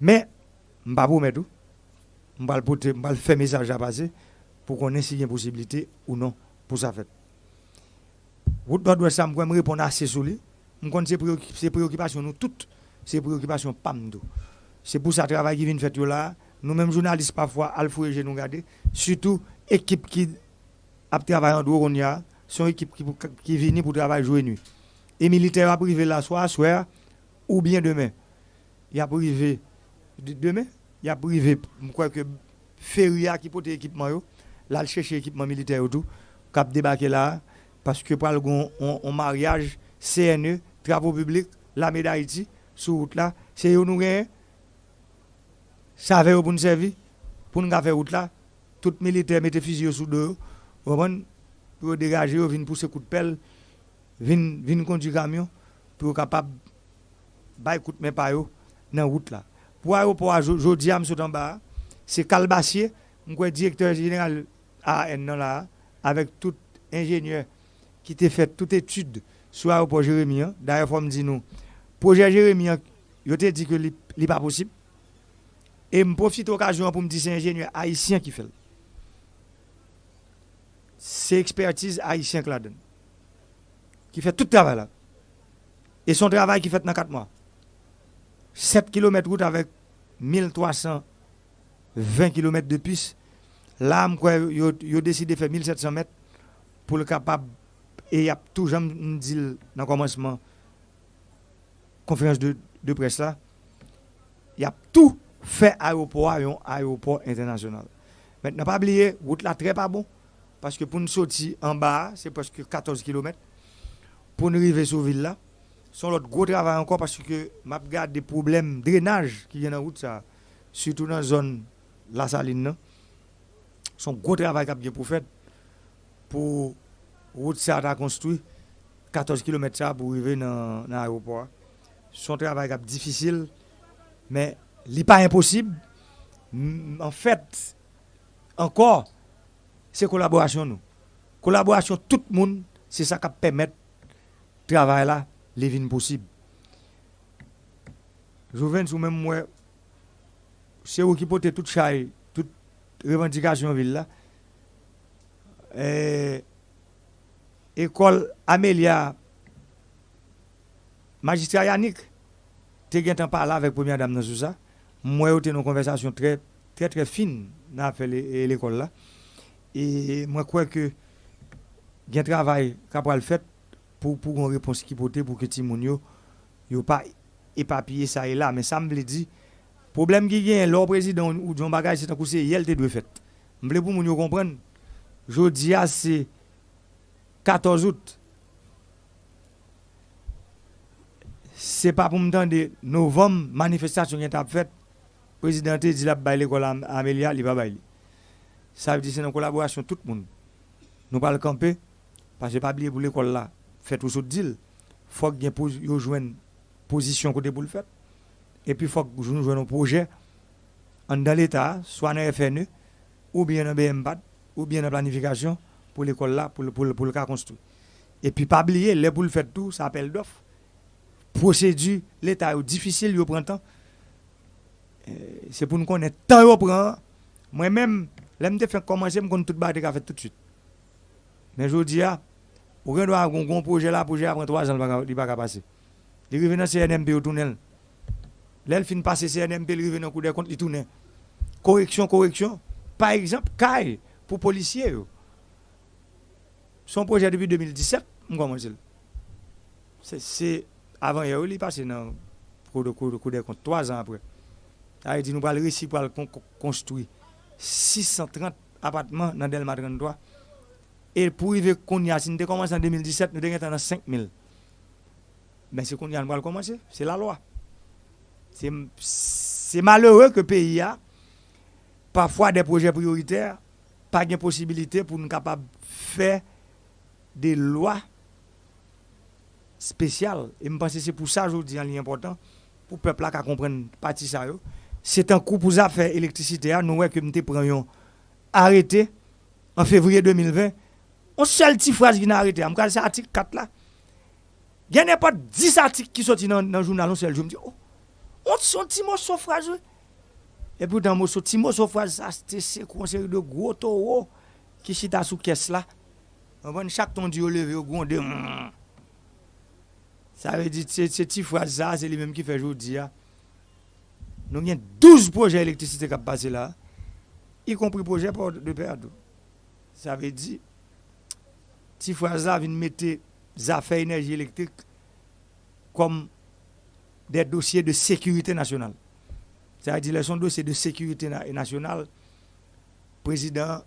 Mais, je ne pas vous mettre tout. Je vais faire message à passer pour qu'on ait a une possibilité ou non pour ça fait. Route nord-ouest, je vais répondre assez sur lui. Je connais ces préoccupations, nous toutes, ces préoccupations, pas C'est pour ça travail qui vient faire là, nous-mêmes journalistes parfois, Alfou et nous garder, surtout équipe qui a travaillé en dehors, son équipe qui, qui vient pour travailler jour et nuit. Et militaire a privé la soir, soir, ou bien demain. Il a privé demain, il a privé, je crois que Feria qui porte l'équipement, là, il cherche l'équipement militaire tout, cap débarquer là, parce que pour le mariage, CNE, travaux publics, la médaille d'Haïti, sur route là, c'est nous gagnons. Ça fait pour nous servir, pour nous faire route là, tout militaire mette fusil sous deux, pour dégager, pour pousser coup de pelle, vin conduire camion, pour capable de coup de pas dans la route là. Pour l'aéroport, je dis à M. Tamba, c'est Calbassier, directeur général AN là, avec tout ingénieur qui t'a fait toute étude sur l'aéroport Jérémy. D'ailleurs, il faut me dire nous, projet Jérémy, il t'a dit que ce n'est pas possible. Et je profite de l'occasion pour me dire que c'est un ingénieur haïtien qui fait. C'est expertise haïtien qui la donne. Qui fait tout le travail. Et son travail qui fait dans 4 mois. 7 km route avec 1320 km de piste. Là, il a décidé de faire 1700 mètres pour le capable. Et il y a toujours dit dans le commencement conférence de, presse là. Il y a tout fait aéroport aéroport international. Maintenant, pas oublier, route là très pas bon. Parce que pour nous sortir en bas, c'est presque 14 km. Pour nous arriver sur ville là, c'est l'autre gros travail encore parce que m'a des problèmes de drainage qui viennent en route ça, surtout dans la zone la saline. Un gros travail qui a bien pour faire pour route ça a construit 14 km ça pour arriver dans l'aéroport. Son travail est difficile, mais il n'est pas impossible. En fait, encore, c'est collaboration nous. Collaboration tout le monde, c'est ça qui permet le travail là, les possible. Je viens sous même moi, c'est vous qui portez toute chaille, toute revendication ville là. Et école Amélia, magistrat Yannick, tu as parlé avec la première dame dans ça. Moi, eu une conversation très, très, très fine dans l'école là. Et moi, crois que travail fait pour, pour une réponse qui peut pour que ne pas éparpillé ça et là. Mais ça me dit, le problème qui a, le président ou John Bagage, c'est un coup, c'est faire. Je veux pour nous comprendre. Je dis, c'est 14 août. C'est pas pour me dire novembre, manifestation qui a faite. Le président dit qu'il a l'école Amélia, va. Ça veut dire que c'est une collaboration tout le monde. Nous pas le camper, parce que pas oublier pour l'école là, faites tout ce deal. Faut que vous jouiez une position côté pour le faire. Et puis faut que vous jouiez un projet dans l'État, soit dans FNE, ou bien dans BMBAD, ou bien dans la planification pour l'école là, pour, pour, pour le cas construit. Et puis pas oublier, les pour le faire tout, ça appelle d'offres. Procédure, l'État est difficile, il prend temps. C'est pour nous connaître tant il prend. Moi-même, je fait commencer, je tout battre fait tout de suite. Mais je dis, on doit avoir un projet là, projet après 3 ans, il va pas passer. Il arrive dans CNMP au tunnel. Là, il finit passer CNMP, il arrive dans coup de compte, il tourne. Correction, correction. Par exemple, CAI, pour policiers. Son projet depuis 2017, je commence. C'est avant, il est passé dans le compte, 3 ans après. Il dit, nous allons réussir pour construire. 630 appartements dans Delma 33. Et pour qu'on y nous commencé en 2017, nous avons 5000. Mais c'est qu'on y commencer. C'est la loi. C'est malheureux que le pays a parfois des projets prioritaires, pas de pour nous capables de faire des lois spéciales. Et je pense que c'est pour ça que je dis un important, pour le peuple qui comprenne partie ça. C'est un coup pour affaires électricité. Nous voyons que nous prenons arrêté en février 2020. On seule petite phrase qui n'a arrêté. Je c'est article 4 là. Il n'y a pas 10 articles qui sortent dans, dans le journal. On seul. Je me dis, oh, oh on son petit mot sur phrase. Et puis dans mon petit mot sur phrase, ça, c'est une série de gros taureaux qui sont sous caisse là. Anpon, chak ton di yo leve yo gonde. Mm. Sa ve di, se ti fwa za, se li menm ki fe jodi ya. Nou gen 12 proje elektrisite kap pase la. Y kompri proje pou de perdo. Sa ve di, ti fwa za vin mette zafè enerji elektrik kom de dosye de sekurite nasyonal. Sa ve di, le son dosye de sekurite nasyonal, prezident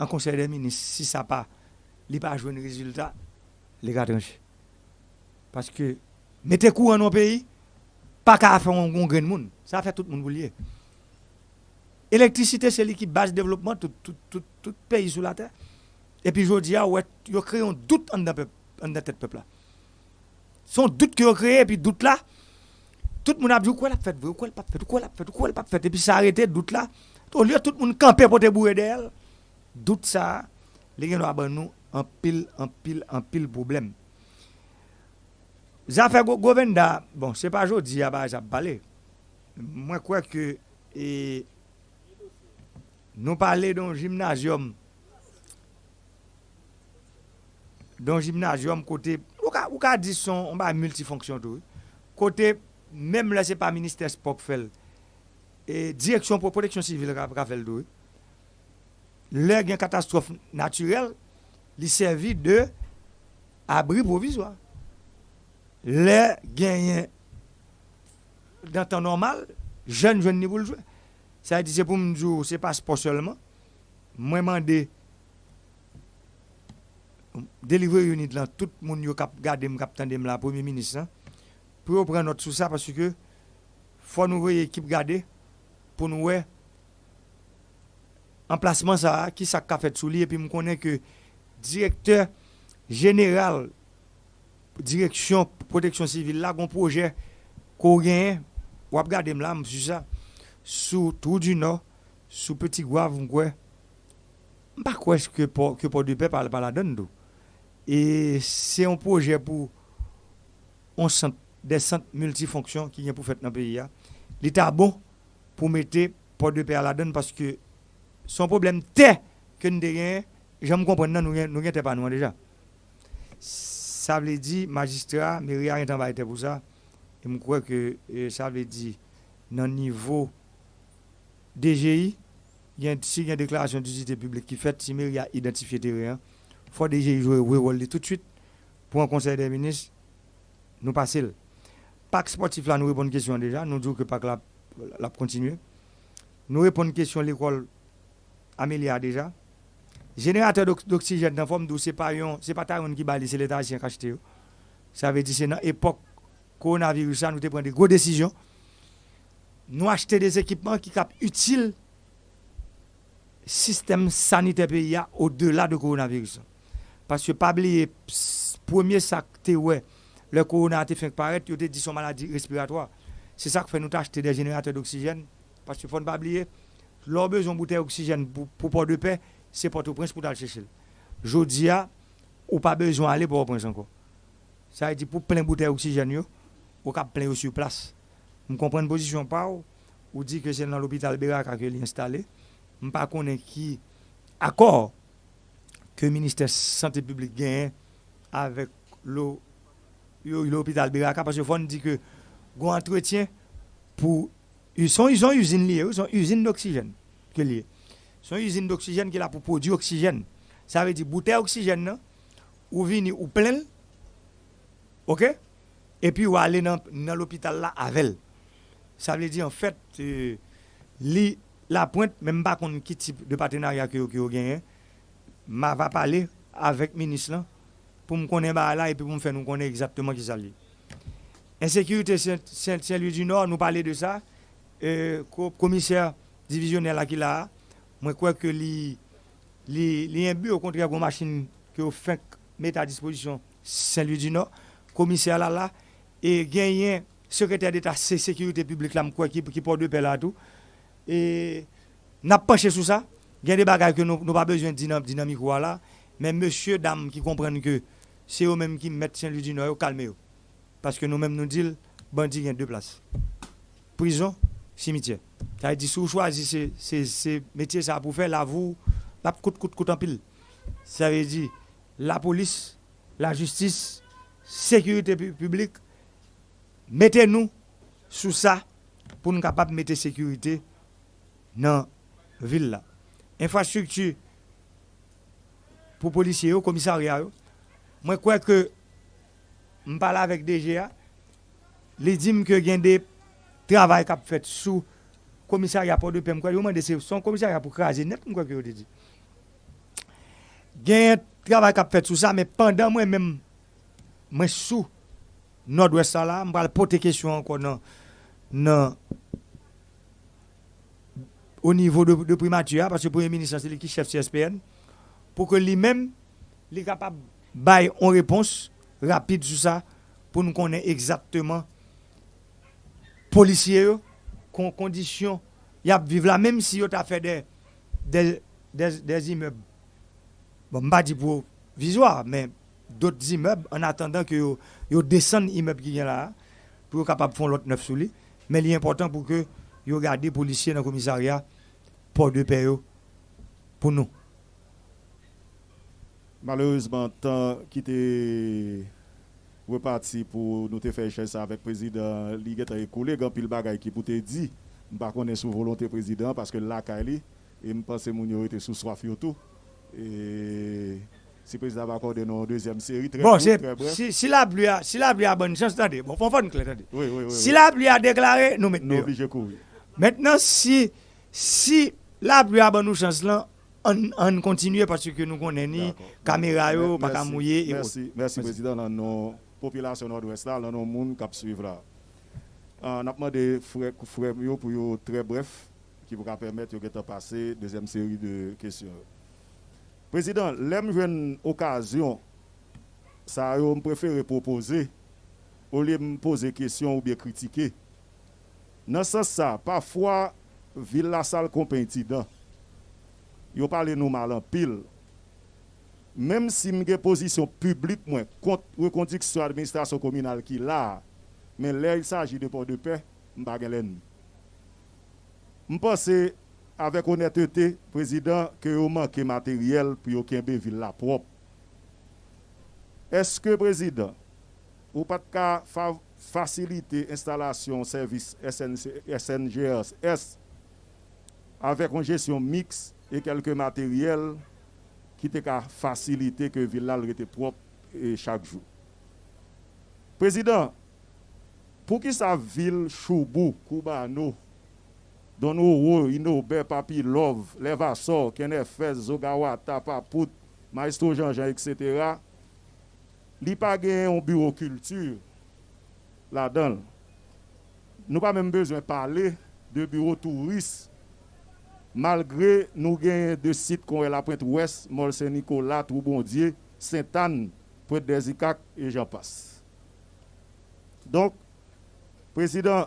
an konsey de minis, si sa pa li pa jwen rezultat, li katranche. Paske mette kou an nou peyi, pa ka a fè an gren moun. Sa a fè tout moun vou liye. Elektrisite se li ki base devlopman tout peyi sou la ter. E pi jodi ya, yo kreyon dout an da tet pepla. Son dout ki yo kreye, e pi dout la, tout moun ap di ou kwen ap fèt, ou kwen ap fèt, ou kwen ap fèt, ou kwen ap fèt, e pi sa arete dout la, ou liyo tout moun kampe pou te bouye de el, dout sa, li gen lwa ban nou an pil, an pil, an pil problem. Zafè Govenda, bon, se pa jodi ya ba zap pale, mwen kwe ke e, nou pale don jimnazyom, don jimnazyom kote, ou ka, ou ka di son, on ba multifonksyon tou, kote, mèm la se pa minister spok fel, e direksyon pou proteksyon sivil ka, ka fel tou, e, lè gen katastrofe naturel, li servi de abri provizwa. Lè gen dan tan normal, jen jen nivou ljwe. Sa di se pou mdjou, se pas po solman, mwen mande delivre unit lan, tout moun yo kap gade m kap tende m la, premier ministre, pou yo pren not sou sa, paske fò nou veye ekip gade, pou nou wey emplasman sa, ki sa ka fet sou li, epi m konen ke direkteur general direksyon proteksyon sivil la, kon proje ko gen, wap gade m la, m su sa, sou Trou du Nord, sou Petit Gouave m kwe, m pa kwe ke po, po de pe pala pala don do. E se yon proje pou on sent, de sent multifonksyon ki gen pou fet nan peyi ya, li ta bon pou mette po de pe pala don, paske son problem te, ke n de gen, jan m kompren nan nou gen te pa nou an deja. Sa vle di, magistra, mi ria yon tan ba ete pou sa, e mkwe ke sa vle di, nan nivou DGI, si gen deklarasyon di zite publik ki fet, si mi y a identifiye teren, fwa DGI jwe wè wòl li tout chwit, pou an konsey de menis, nou pasil. Pak sportif la nou repon kèsyon deja, nou djou ke pak la la kontinye. Nou repon kèsyon l'ekol Amelia deja. Generateur d'oksijen nan fòm dou se pa yon, se pa ta yon ki bali, se l'Etat asyen kachete yo. Sa ve di se nan epok koronavirusan nou te pren de gwo desisyon. Nou achete des ekipman ki kap util sistem sanite pe ya o de la de koronavirus. Pasye pabli premier sakte we le koronate feng paret yo te di son maladi respiratoa. Se sak fe nou ta achete de generate d'oksijen. Pasye fon pabli lor Leur besoin bouteille d'oxygène pour, pour port de paix, c'est Port-au-Prince pour aller chercher. Jodia, ou pas besoin d'aller pour prince encore. Ça veut dire pour plein bouteille d'oxygène, ou cap plein sur place. Je comprends la position pas ou dit que c'est dans l'hôpital Bérac qu'il est installé. Je ne connais pas qui accord que le ministère de la Santé publique gagne avec l'hôpital Bérac parce que faut dit que un entretien pour Ils sont, ils ont une usine liée, ils ont une usine d'oxygène que liée. Ils ont une usine d'oxygène qui est là pour produire oxygène. Ça veut dire bouteille d'oxygène, non? ou vini ou plein, ok? Et puis ou aller dans, dans l'hôpital là avec Ça veut dire en fait, euh, li, la pointe, même pas qu'on qui type de partenariat que vous gagnez, ma va parler avec le ministre là pour me connaître là et puis pour me faire nous connaître exactement qui ça Insécurité Saint-Louis du Nord, nous parler de ça. eh, commissaire divisionnel là qui là, moi crois que li li li un but au contraire une machine que au fin mettre à disposition Saint-Louis du Nord, commissaire là là et gagnant secrétaire d'État sécurité publique là moi qui qui porte de paix là tout et n'a penché sur ça, il y a des bagages que nous n'avons pas besoin de dynamique là, mais monsieur dame qui comprennent que c'est eux-mêmes qui mettent Saint-Louis du Nord, calmez-vous. Parce que nous-mêmes nous disons, bandits, il y a deux places. Prison simitye. Ta yi di sou chwazi se metye sa pou fe la vou, la kout kout kout an pil. Sa yi di, la polis, la justis, sekurite publik, Mette nou sou sa pou nou kapap mette sekurite nan vil la. Infrastruktu pour policiers, commissariat. Moi, je crois que je parle avec DGA. Les dit que y a des travail qui fait sous commissariat pour de. Je crois que c'est son commissariat pour craser net, crois que dit. Il y a un travail qui fait sous ça, mais pendant moi-même, moi sous nord-ouest je vais poser question encore non, non, au niveau de, de primature, parce que le Premier ministre, c'est lui qui chef CSPN, pour que lui-même, il est capable de une réponse rapide sur ça, pour nous connaître exactement policiers, con, conditions, a vivre là, même si on a fait des, immeubles, bon, je ne pas dire pour visuel, mais d'autres immeubles en attendant que yo descendent l'immeuble qui est là pour capable de faire l'autre neuf sous lui. Mais l'important pour que yo garder les policiers dans le commissariat pour de paix pour nous. Malheureusement, tant qui était reparti pour nous faire ça avec le président, il a écoulé quand pile bagay qui pour te dit, pas connaître sous volonté président parce que là, et je pense mon était sous soif tout. Et si le président va accorder une deuxième série, très bon, très si, si, la pluie a, si la pluie a bonne chance, attendez, bon, faut faire une clé, Oui, oui, oui. Si la pluie a déclaré, nous mettons. Nous courir. Maintenant, si, si la pluie a bonne chance là, on, on continue parce que nous connaissons ni caméra, pas mouiller. Merci, merci, Président. Dans nos populations nord-ouest, dans nos monde qui suivre là. On a demandé frère pour très bref, qui vous permettre de passer deuxième série de questions. Président, l'aime une occasion, ça je préfère proposer, au lieu de poser question ou bien critiquer. Dans ce sens, parfois, ville la salle compétition, yo parle nous mal en pile. Même si une position publique moi contre reconduction administration communale qui là, mais là il s'agit de port de paix, m'pa Je pense avec honnêteté, président, que vous manquez matériel pour que la ville la propre. Est-ce que, président, vous pas de faciliter l'installation service SNGS avec une gestion mixte et quelques matériels qui te faciliter que la ville la propre chaque jour. Président, pour que sa ville Choubou, Koubano, Inobe, Papi, Love, Levassor, Kenefez, Zogawa, Tapaput, Maestro Jean-Jean, etc., li pas un bureau culture là-dedans. Nous pas même besoin parler de bureau touriste malgré nous avons deux sites comme la Pointe Ouest, Mol Saint-Nicolas, Troubondier, Sainte-Anne, Pointe des et j'en passe. Donc, Président,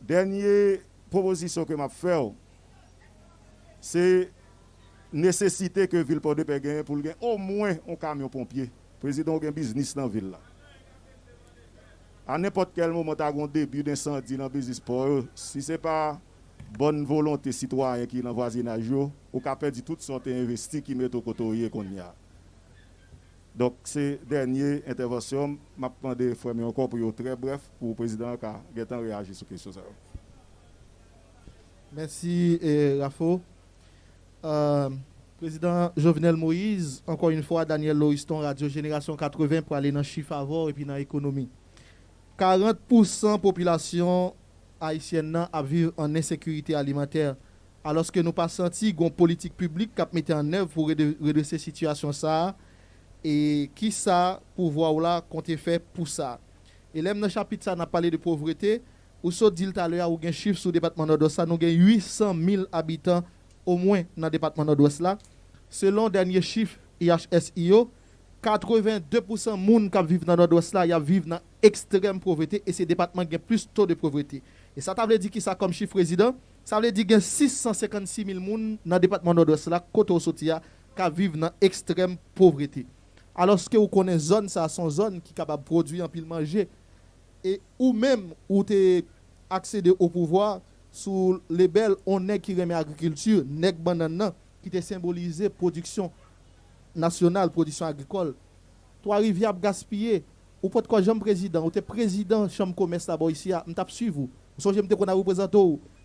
dernier proposition que m'a fait, c'est nécessité que ville Port de Paix gagne pour gagner au moins un camion pompier. Président a un business dans la ville. À n'importe quel moment, tu as un début d'incendie dans le business pour Si ce n'est pas bonne volonté citoyen qui est dans le voisinage, ou qu'à perdu toute sorte investi qui met au côté qu'on y a. Donc, ces dernières interventions, je vais demander encore pour très bref pour le président qui a réagi sur question. Merci, eh, Rafo. Euh, président Jovenel Moïse, encore une fois, Daniel Loiston, Radio Génération 80, pour aller dans le chiffre avant et puis dans l'économie. 40% de la population haïtienne a vivre en insécurité alimentaire. Alors que nous pas senti une politique publique qui a mis en œuvre pour réduire cette situation ça et qui ça pour voir là compte fait pour ça. Et là dans le chapitre ça n'a parlé de pauvreté, ou so dit tout à l'heure un chiffre sur le département nord-ouest nous avons 800 000 habitants au moins dans le département nord-ouest. Selon dernier chiffre IHSIO, 82% moun qui vivent dans le nord-ouest vivent dans extrême pauvreté et ces départements ont plus taux de pauvreté. E sa ta vle di ki sa kom chif prezident, sa vle di gen 656 mil moun nan depatman Nord-Ouest la, kote ou soti ya, ka vive nan ekstrem povreti. Aloske ou konen zon sa, son zon ki kabab produy an pil manje, e ou menm ou te aksede ou pouvoi sou lebel on nek ki reme agrikultur, nek banan nan, ki te simbolize produksyon nasyonal, produksyon agrikol. To a rivyab gaspye, ou pot ko jom prezident, ou te prezident jom komes la bo isi ya, mtap suiv ou. So j'aime qu'on a représenté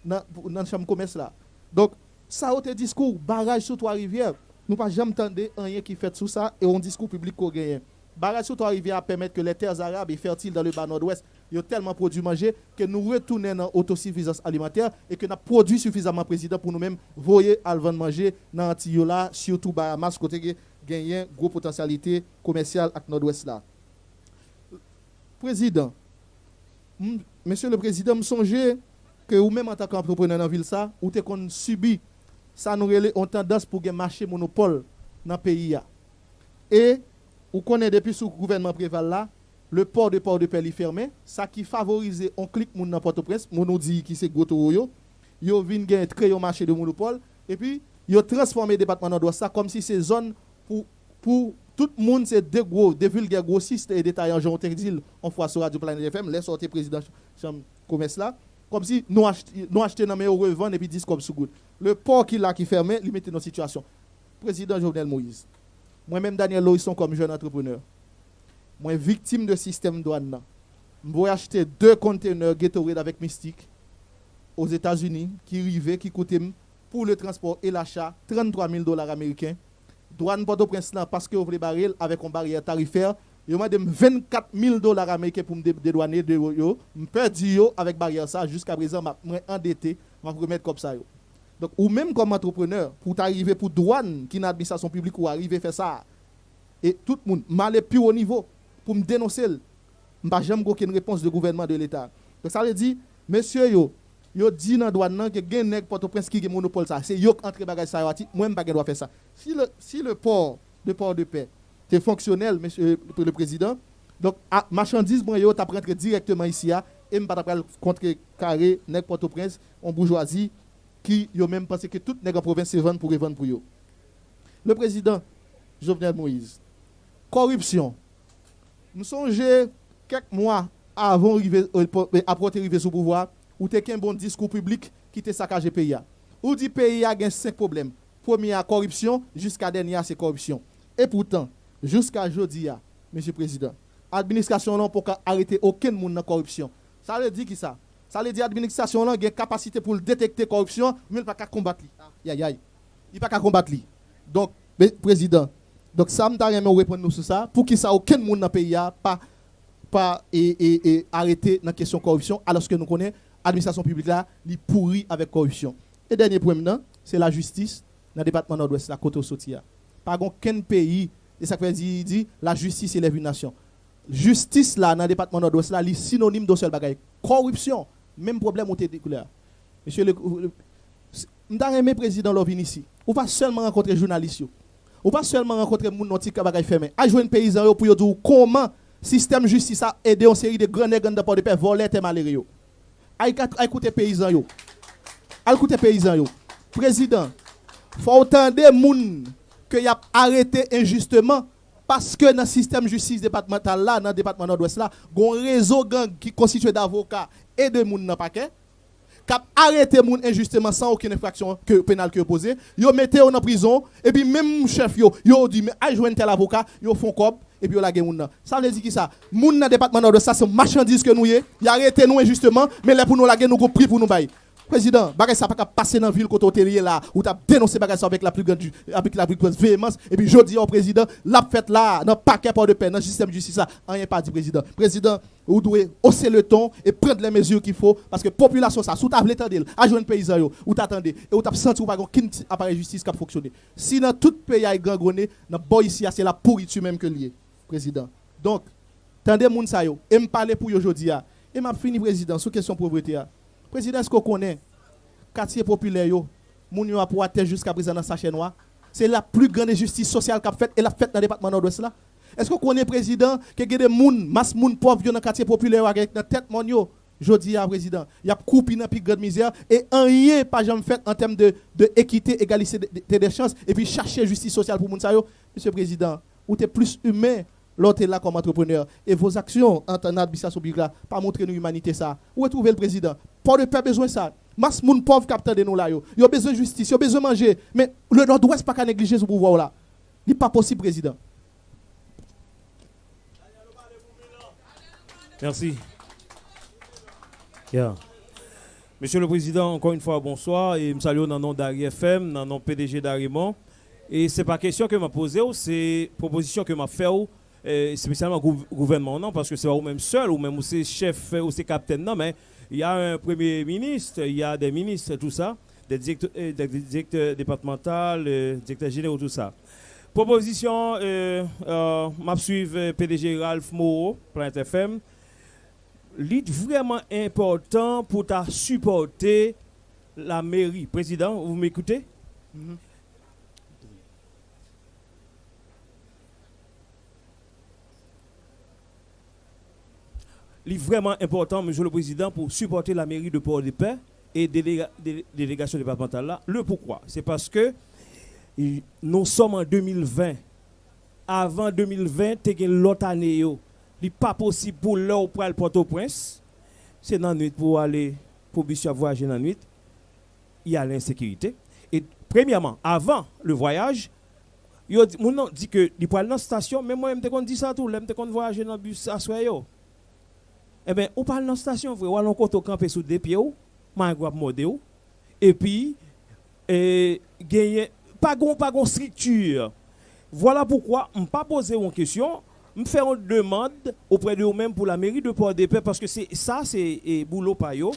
dans dans chambre commerce là. Donc ça au discours barrage sur trois rivières nous pas jamais entendu rien qui fait tout ça et on discours public qu'on gagne. Barrage arrivé à permettre que les terres arabes et fertiles dans le bas nord-ouest, ont tellement produit manger que nous retournons dans l'autosuffisance alimentaire et que nous produit suffisamment président pour nous-mêmes voyer à vendre manger dans l'Antiola, surtout Bahamas, côté gagner grosse potentialité commerciale avec nord-ouest là. Président, monsieur le président, me songez que vous-même en tant qu'entrepreneur dans la ville ça, ou qu'on subit ça nous a tendance pour un marché monopole dans le pays. Et vous connaissez depuis sous gouvernement préval là, le port de port de est fermé, ça qui favorise on mon dans Port-au-Prince, mon nous dit qui c'est goto yo, yo vinn gain créer un marché de monopole et puis yo transformé le département nord ça comme si c'est zone pour pour tout le monde c'est deux gros des vulgaires grossistes et détaillants Jean dit on fois sur Radio Planète FM les sorties président chambre commerce là comme si nous achetons dans mais revendre et puis disent comme sous Le port qui là qui fermé, il mettait dans situation. Président Jovenel Moïse. Moi-même Daniel Loisson comme jeune entrepreneur. Moi victime de système douane. Je vais acheter deux conteneurs Gatorade avec Mystique aux États-Unis qui arrivaient, qui coûtaient pour le transport et l'achat 33 000 dollars américains. Douane Port-au-Prince parce que vous voulez baril avec une barrière tarifaire Yo m'a donné 24 000 dollars américains pour me dédouaner de. Je perdu yo avec barrière ça jusqu'à présent je endetté, je vais remettre comme ça. Donc ou même comme entrepreneur pour t'arriver pour douane qui n'a administration publique ou arriver faire ça et tout le monde mal plus haut niveau pour me dénoncer pas jamais aucune réponse du gouvernement de l'état. Donc ça veut dire monsieur yo dit dans douane nan que gen nèg Port-au-Prince qui monopole ça, c'est yo entre bagage ça moi même pas doit faire ça. Si le si le port de port de paix c'est fonctionnel, monsieur le président. Donc, marchandise, moi, yo, t'as directement ici, et je ne pas contre carré, nèg Port-au-Prince, en bourgeoisie, qui yo même pensé que toute nèg en province se vendre pour vendre pour yo. Le président Jovenel Moïse, corruption. Nous songeons quelques mois avant euh, après arriver au pouvoir, où tu un bon discours public qui te saccagé le pays. Ou dit pays a cinq problèmes. Premier, corruption, jusqu'à dernier, c'est corruption. Et pourtant, jusqu'à aujourd'hui, Monsieur le Président, l'administration n'a pas arrêter aucun monde dans la corruption. Ça veut dire qui ça? Ça veut dire que l'administration a une capacité pour détecter la corruption, mais il pas qu'à combattre. Il ne pas qu'à combattre. Donc, Président, donc ça donne répondre sur ça, pour que ça aucun monde dans le pays pas pas et, arrêter dans la question de corruption, alors que nous connaissons l'administration publique là, est pourri avec corruption. Et dernier point c'est la justice dans le département nord-ouest, la côte au Pas aucun pays et ça veut dire, la justice élève une nation. Justice là, dans le département nord-ouest, là, est synonyme de seul bagaille. Corruption, même problème au couleur. Monsieur le. Aimé président Lovin ici. Ou pas seulement rencontrer journalistes. Ou pas seulement rencontrer gens qui bagaille fermé. A un paysan pour dire comment système justice a aidé une série de grands nègres de port de paix voler et malheureux. A écouter paysans yo. A paysans yo. Président, faut entendre gens que y a arrêté injustement parce que dans le système de justice départemental là, dans le département nord-ouest là, un réseau gang qui constitué d'avocats et de gens dans paquet qui arrêté moun injustement sans aucune infraction que, pénale que posé, yo mettez en prison et puis même chef yo, yo dit mais a joindre tel avocat, yo font cop et puis yo la moun Ça veut dire qui ça? Moun dans département nord-ouest ça c'est marchandise que nous y, y arrêté nous injustement. Mais là pour nous la nous go prix pour nous bailler. Président, bagay ça pas passer dans la ville quand on là, où tu as dénoncé bagay ça avec la plus grande avec la plus grande véhémence. Et puis je dis au président, la fête là, dans paquet pas de paix, dans système de justice là, rien pas dit président. Président, vous devez hausser le ton et prendre les mesures qu'il faut parce que la population ça sous table l'étendue, à joindre paysan yo, ou t'attendez. Et ou t'as senti ou pas aucun appareil justice qui a fonctionné. Si dans tout pays a gangrené, dans boy ici c'est la pourriture même que lié, Donc, tendez moun ça yo, et me parler pour aujourd'hui et m'a fini président sur question pauvreté Président, est-ce qu'on connaît quartier populaire, yo, moun yo a pour jusqu'à présent dans sachet noir C'est la plus grande injustice sociale qu'a fait et la fait dans le département nord-ouest là. Est-ce qu'on connaît président qui a des moun, masse moun pauvre dans le quartier populaire avec dans tête mon yo? À président, il y a coupé dans plus grande misère et rien pas jamais fait en termes de, de équité, égalité des chances. Et puis chercher justice sociale pour moun sa. Monsieur le président, ou es plus humain l'autre est là comme entrepreneur. Et vos actions en tant qu'administration publique pas montrer nous humanité ça. Où est trouvé le président? Pas de pas besoin de ça. Mas moun pauvre capteur de nous là yo. Yo besoin de justice, yo besoin de manger. Mais le nord-ouest pas qu'à négliger ce pouvoir là. n'est pas possible président. Merci. Monsieur le Président, encore une fois, bonsoir. Et je salue dans le nom d'Ari FM, dans le nom PDG d'Arimont. Et c'est pas question que m'a posé, c'est proposition que m'a fait, euh, spécialement gouvernement, non, parce que c'est pas vous-même seul, ou même c'est chef, ou c'est capitaine, non, mais il y a un premier ministre, il y a des ministres, tout ça, des directeurs, euh, des directeurs départementaux, des directeurs généraux, tout ça. Proposition, euh, euh, m'a suivre PDG Ralph Moreau, Planet FM. L'île vraiment important pour ta supporter la mairie. Président, vous m'écoutez? Mm vraiment important, Monsieur le Président, pour supporter la mairie de Port-de-Paix et déléga, délégation départementale là. Le pourquoi? C'est parce que nous sommes en 2020. Avant 2020, tu l'autre année. N'est pas possible pour l'heure pour aller Port-au-Prince. C'est dans la nuit pour aller pour voyager dans la nuit. Il y a l'insécurité. Et premièrement, avant le voyage, il dit, dit que il peut aller dans la station, mais moi, je me dis ça tout, je me voyager dans le bus à soir. Eh bien, on parle dans la station, on va côté camper sous des pieds, ma modé et puis, et, gagner, pas de pas structure. Voilà pourquoi je ne pas poser une question, je faire une demande auprès de vous-même pour la mairie de Port-de-Paix, parce que c'est ça, c'est boulot par eux.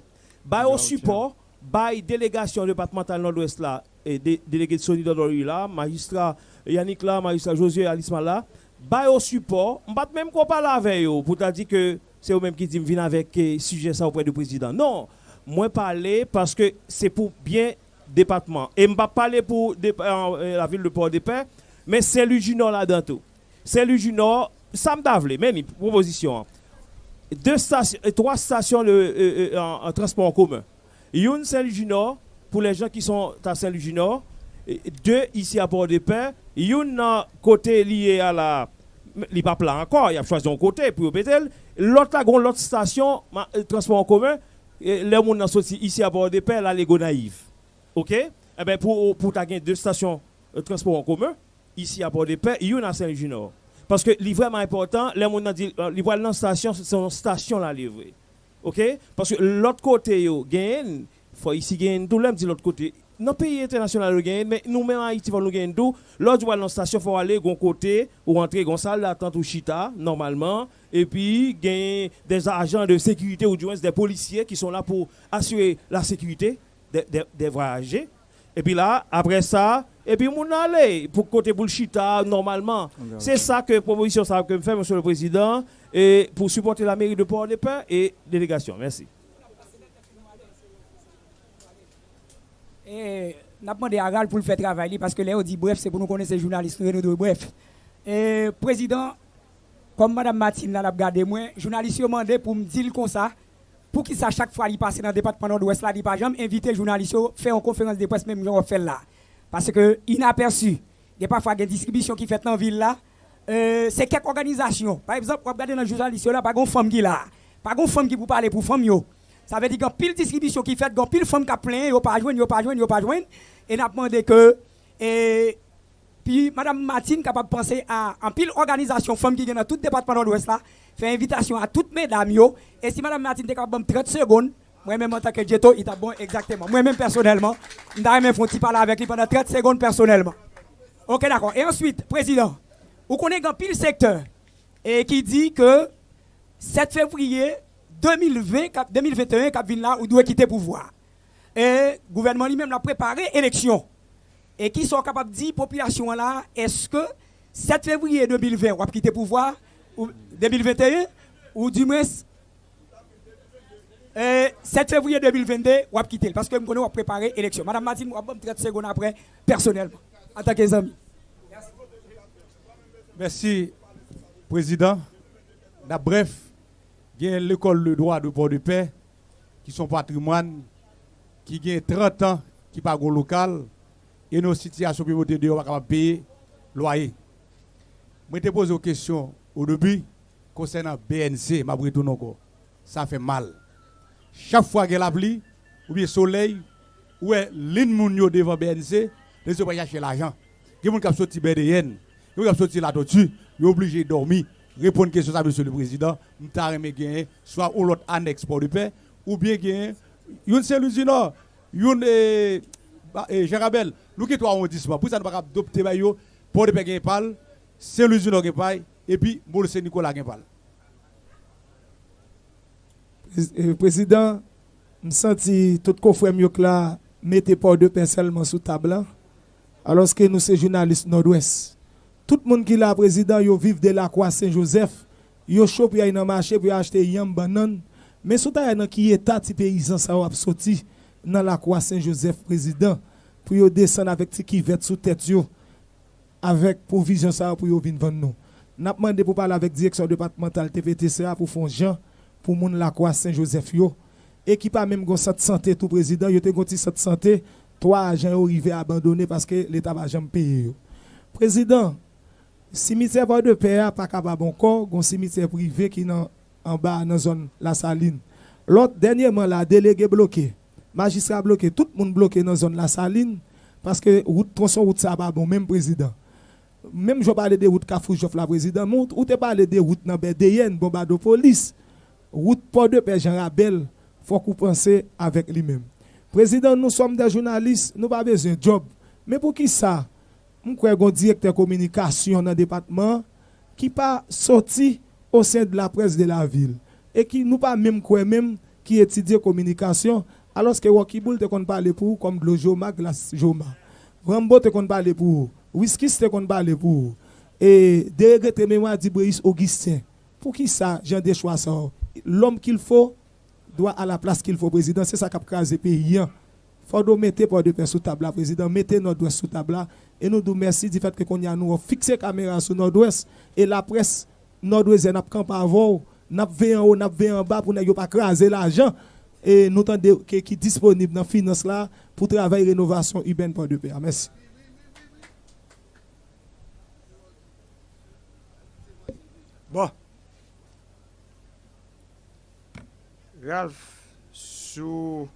Bah, au support, bah, délégation départementale nord-ouest là, et délégué de solidarité là, magistrat Yannick là, magistrat Josué Alisma là, bah, au support, je ne pas même qu'on parle avec eux pour dire que c'est eux-mêmes qui disent venir avec eh, sujet ça auprès du président. Non, moi parler parce que c'est pour bien département. Et je ne pas parler pour euh, la ville de Port-de-Paix, mais c'est le Junior là-dedans tout. C'est le Junior, ça me même proposition. Deux stations, euh, trois stations de, euh, en, transport en commun. Une Saint-Luginor pour les gens qui sont à Saint-Luginor. Deux ici à Port-de-Paix. Une côté lié à la. Il pas plein encore, il a choisi un côté pour L'autre là, l'autre station, transport en commun. Les gens sont ici à Port-de-Paix, là, les naïfs. OK? Eh bien, pour, pour tu deux stations de transport en commun, ici à Port-de-Paix, il y a Saint-Junior. Parce que c'est vraiment important, les gens dit, dans station, c'est une station là livrée. OK? Parce que l'autre côté, il gagne, faut ici gagner tout monde l'autre côté. Dans le pays international, nous mais nous-mêmes Haïti, nous gagnons tout. L'autre voit dans station, il faut aller de côté, ou rentrer dans salle d'attente ou chita, normalement. Et puis, gagner des agents de sécurité ou du moins des policiers qui sont là pour assurer la sécurité des, voyagers. Et puis là, après ça, et puis on aller pour côté bullshita normalement. C'est ça que proposition ça que me fait monsieur le président et pour supporter la mairie de Port-de-Paix et délégation. Merci. Et n'a demandé à Gal pour le faire travailler parce que là on dit bref, c'est pour nous connaître ces journalistes nous bref. Et président comme madame Martine l'a regardé moi, journaliste m'a demandé pour me dire comme ça pour qu'il sache chaque fois qu'il passe dans le département de l'Ouest, là, il pas jamais inviter les journalistes à faire une conférence de presse, même genre fait là. Parce que inaperçu, il y a parfois des distributions qui fait dans la ville là. Euh, c'est quelques organisations. Par exemple, vous regardez dans le journaliste là, pas de femme qui là. Pas de femme qui pour parler pour femme. Ça veut dire qu'il y a pile distribution qui fait, il y a pile femme qui plein, yo pas joindre, yo pas joindre, yo pas joindre. Et n'a demandé que et puis madame Martine capable de penser à un pile organisation femme qui est dans tout département de l'Ouest là fait invitation à toutes mesdames. Et si Madame Martine est capable 30 secondes, moi-même en tant que Jeto, il est bon exactement. Moi-même personnellement, je vais faire parler avec lui pendant 30 secondes personnellement. Ok, d'accord. Et ensuite, Président, vous connaissez un pile secteur et qui dit que 7 février 2020, 2021, cap là, ou doit quitter le pouvoir. Et le gouvernement lui-même a préparé l'élection. Et qui sont capables de dire, population là, est-ce que 7 février 2020, on va quitter le pouvoir 2021 ou du moins 7 février 2022 on va quitter parce que nous va préparer l'élection. Madame Martine, on va 30 secondes après personnellement en tant que amis. Merci président. bref, il y a l'école de droit de Port-de-Paix qui sont patrimoine qui a 30 ans qui pas au local et nos situations pour de va payer loyer. Je te pose une question au début, concernant BNC, ma encore, ça fait mal. Chaque fois qu'il y a la pluie, ou bien soleil, ou l'une devant BNC, les gens vont chercher l'argent. Il y a des gens qui sorti BDN, il y a des gens qui sorti la tortue, ils sont obligés de dormir. Répondre à une question, monsieur le président, nous avons gagner soit ou l'autre annexe pour le paix, ou bien gagner, une seule usine, une et Gérabel, nous qui dit pour ça pas adopter bayo pour de pal, c'est le Juno qui et puis c'est Nicolas qui Président, je tout mieux que là, mettez pas de pain seulement sous table alors que nous sommes journalistes nord-ouest. Tout le monde qui est là, président, yo vivent de la croix Saint-Joseph, yo chop y a dans marché pour acheter yam banane, mais sous ta qui état ti paysan ça a sorti dans la croix Saint-Joseph président pour descendre avec ti qui vête sous tête avec provision ça pour yo venir vendre nous. N'a demandé pour parler avec direction départementale TVTCA pour fond Jean pour moun la croix Saint-Joseph yo et qui pas même gon santé tout président yo te gon santé trois agents arrivé abandonné parce que l'état va jamais payer. Président, cimetière de paix pas capable encore, un cimetière privé qui est en bas dans la zone La Saline. L'autre, dernièrement, la délégué bloqué. Magistrat bloqué, tout le monde bloqué dans la zone La Saline parce que route tronçon route ça pas bon même président. Même je parle de route Kafoujof la président, ou te parle de route dans BDN, bombardement police. Route Port de Paix Jean Rabel, faut qu'on pense avec lui-même. Président, nous sommes des journalistes, nous pas besoin de job. Mais pour qui ça Mwen kwe gon direkter komunikasyon nan depatman ki pa soti o sen de la pres de la vil. E ki nou pa mèm kwe mèm ki etidye komunikasyon aloske wakiboul te kon pale pou kom dlo joma glas joma. Rambo te kon pale pou, Whiskis te kon pale pou. E derege te mèmwa di Breis Augustin. Pou ki sa jan de chwa sa ou? L'om ki l'fo doa a la plas ki l'fo prezident. Se sa kap kaze pe yon. Fodo mette pou de pe sou tabla prezident. Mette nou doa sou tabla prezident. Et nous nous merci du fait que qu'on a nous fixé la caméra sur nord-ouest. Et la presse nord-ouest n'a pas avant. N'a pas en haut, n'a pas en bas pour ne pas craser l'argent. Et nous attendons qui est disponible dans finance là pour travailler rénovation urbaine pour de paix. Merci. Bon. Ralph, sous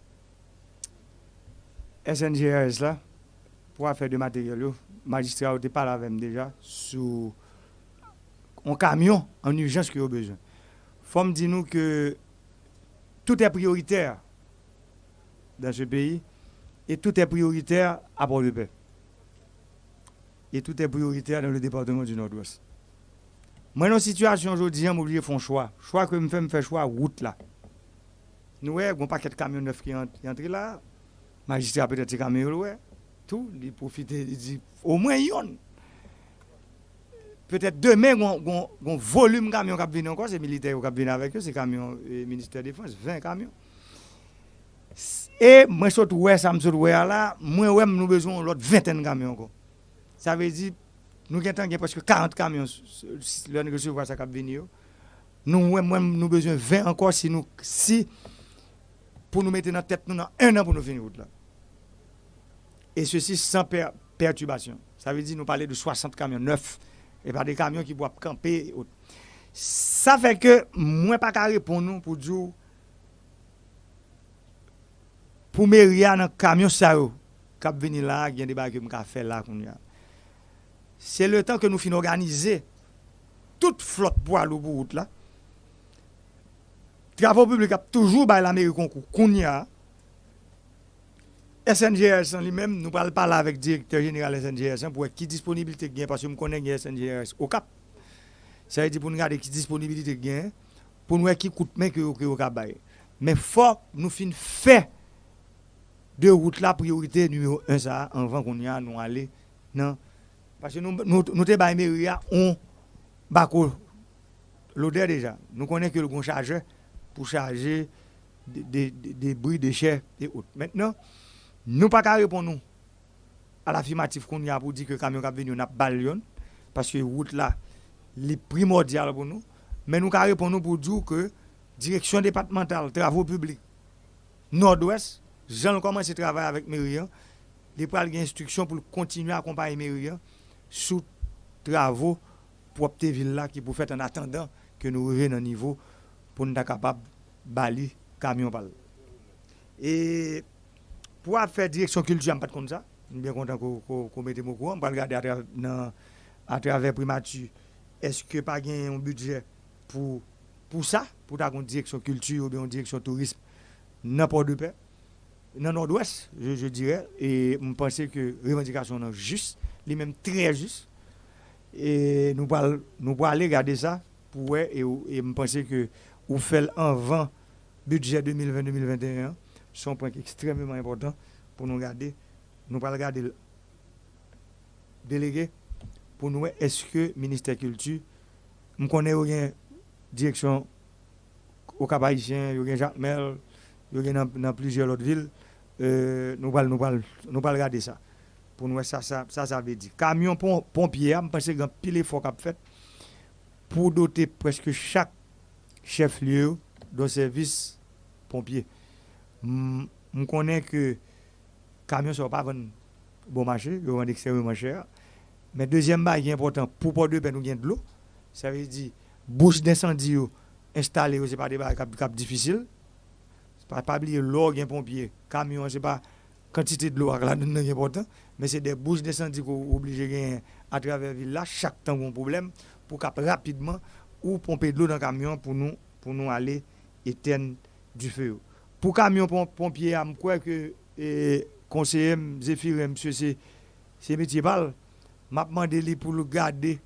SNGRS là, pour faire de matériel, magistrat pas parlé avec déjà, sous un camion en urgence qui a besoin. faut me dire nous que tout est prioritaire dans ce pays et tout est prioritaire à Port-de-Paix. Et tout est prioritaire dans le département du Nord-Ouest. Moi, dans la situation aujourd'hui, je vais faire un choix. Choix que je fais, je fais choix route là. Nous avons un paquet de camions neufs qui entrent là. Magistrat peut-être camions ouais. tou, li profite, li di, o mwen yon. Petè demè goun volume kamyon kap vin ankon, se milite yo kap vin avèk yo, se kamyon eh, Ministère Défense, 20 kamyon. E mwen sot wè, sa msot wè ala, mwen wè m nou bezon lot 20 kamyon kon. Sa ve di, nou gen tan gen preske 40 kamyon, lè nè gèsou wè sa kap vin yo. Nou wè mwen nou bezon 20 ankon si nou, si, pou nou mette nan tèt nou nan 1 an pou nou vin yon la. Et ceci sans perturbation. Ça veut dire nous parler de 60 camions neufs et pas des camions qui doivent camper. Ça fait que moi pas carré pour nous pour dire pour Méria dans camion ça cap venir là, il y a des bagages que faire là C'est le temps que nous finissons organiser toute flotte pour aller route là travaux publics a toujours par la mairie concours. Kounia, SNGRS li men, nou pal pala avèk direktor general SNGRS pou wè ki disponibilite gen, paswè m konen gen SNGRS o kap. Sa yè di pou nou gade ki disponibilite gen, pou nou wè ki koutmen ki yo ki yo kap baye. Men fòk nou fin fè de route la priorité numéro 1 ça, avant qu'on y a nous aller. Non. Parce que nous, nous, nous te mairie, on bako l'odeur déjà. Nous connaissons que le bon chargeur pour charger des débris, déchets et autres. Maintenant, Nous pas qu'à répondre à l'affirmative qu'on y a pour dire que le camion qui venu n'a pas de parce que la route là, est primordiale pour nous. Mais nous qu'à répondre pour dire que direction départementale, travaux publics, nord-ouest, j'en commence à travailler avec Mérian, il prend des instructions pour continuer à accompagner Mérian sous travaux pour cette ville-là qui pour faire en attendant que nous revenions au niveau pour nous être capables de balayer camion. Et pour faire direction culture, je ne pas comme ça. Je suis bien content qu'on mette mon courant. On va regarder à travers, à travers primature. Est-ce que pas un budget pour, pour ça, pour ta direction culture ou bien direction tourisme, n'importe de paix? dans nord-ouest, je, dirais, et je pense que revendication est juste, les même très juste. Et nous nous aller regarder ça pour et, et je pense que vous faites un vent budget 2020-2021, c'est un point extrêmement important pour nous regarder. Nous allons regarder le délégué pour nous est-ce que ministère Culture, nous connaissons une direction au Cap Haïtien, Jacques Mel, dans plusieurs autres villes. Euh, nous allons nous nous regarder ça. Pour nous, ça, ça, ça, veut dire. Camion pompier, je pense un pile d'efforts qu'a fait pour doter presque chaque chef-lieu de service pompier. Je connais que camion ne sont pas bon marché, ils vendent extrêmement cher. Mais deuxième bail qui est important, pour pas de nous de l'eau. Ça veut dire, bouche d'incendie installée, ce n'est pas des bails difficiles. Pas, pas oublier l'eau, un pompier, camion, c'est pas quantité de l'eau là est important, mais c'est des bouches d'incendie qu'on obligé de à travers la ville chaque temps un problème, pour cap rapidement ou pomper de l'eau dans le camion pour nous, pour nous aller éteindre du feu. Pour camion pompier, je crois que le conseiller Zéphir, monsieur, c'est métier balle. Je demandé pour le garder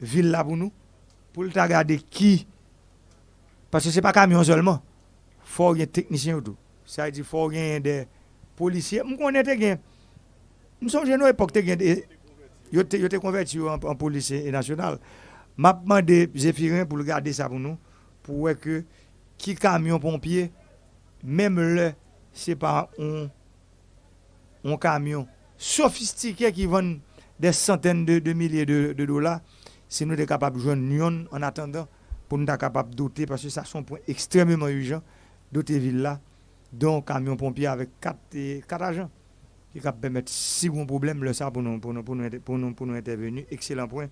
ville là pour nous, pour le garder qui. Parce que ce n'est pas camion seulement. Il faut un technicien tout. Ça veut dire qu'il faut des policiers. Je connais des Nous sommes à l'époque, ils étaient convertis en, en policier e national. Je demandé Zéphirin pour le garder ça pour nous, pour que qui camion pompier même le, c'est pas un, camion sophistiqué qui vend des centaines de, milliers de, dollars, si nous sommes capables de joindre en attendant pour nous être capables de doter, parce que ça, c'est un point extrêmement urgent d'autres villes là, dont camion pompier avec 4, agents qui permettre, si un problème, le ça pour nous, pour nous, pour nous, pour nous, pour nous intervenir. Excellent point.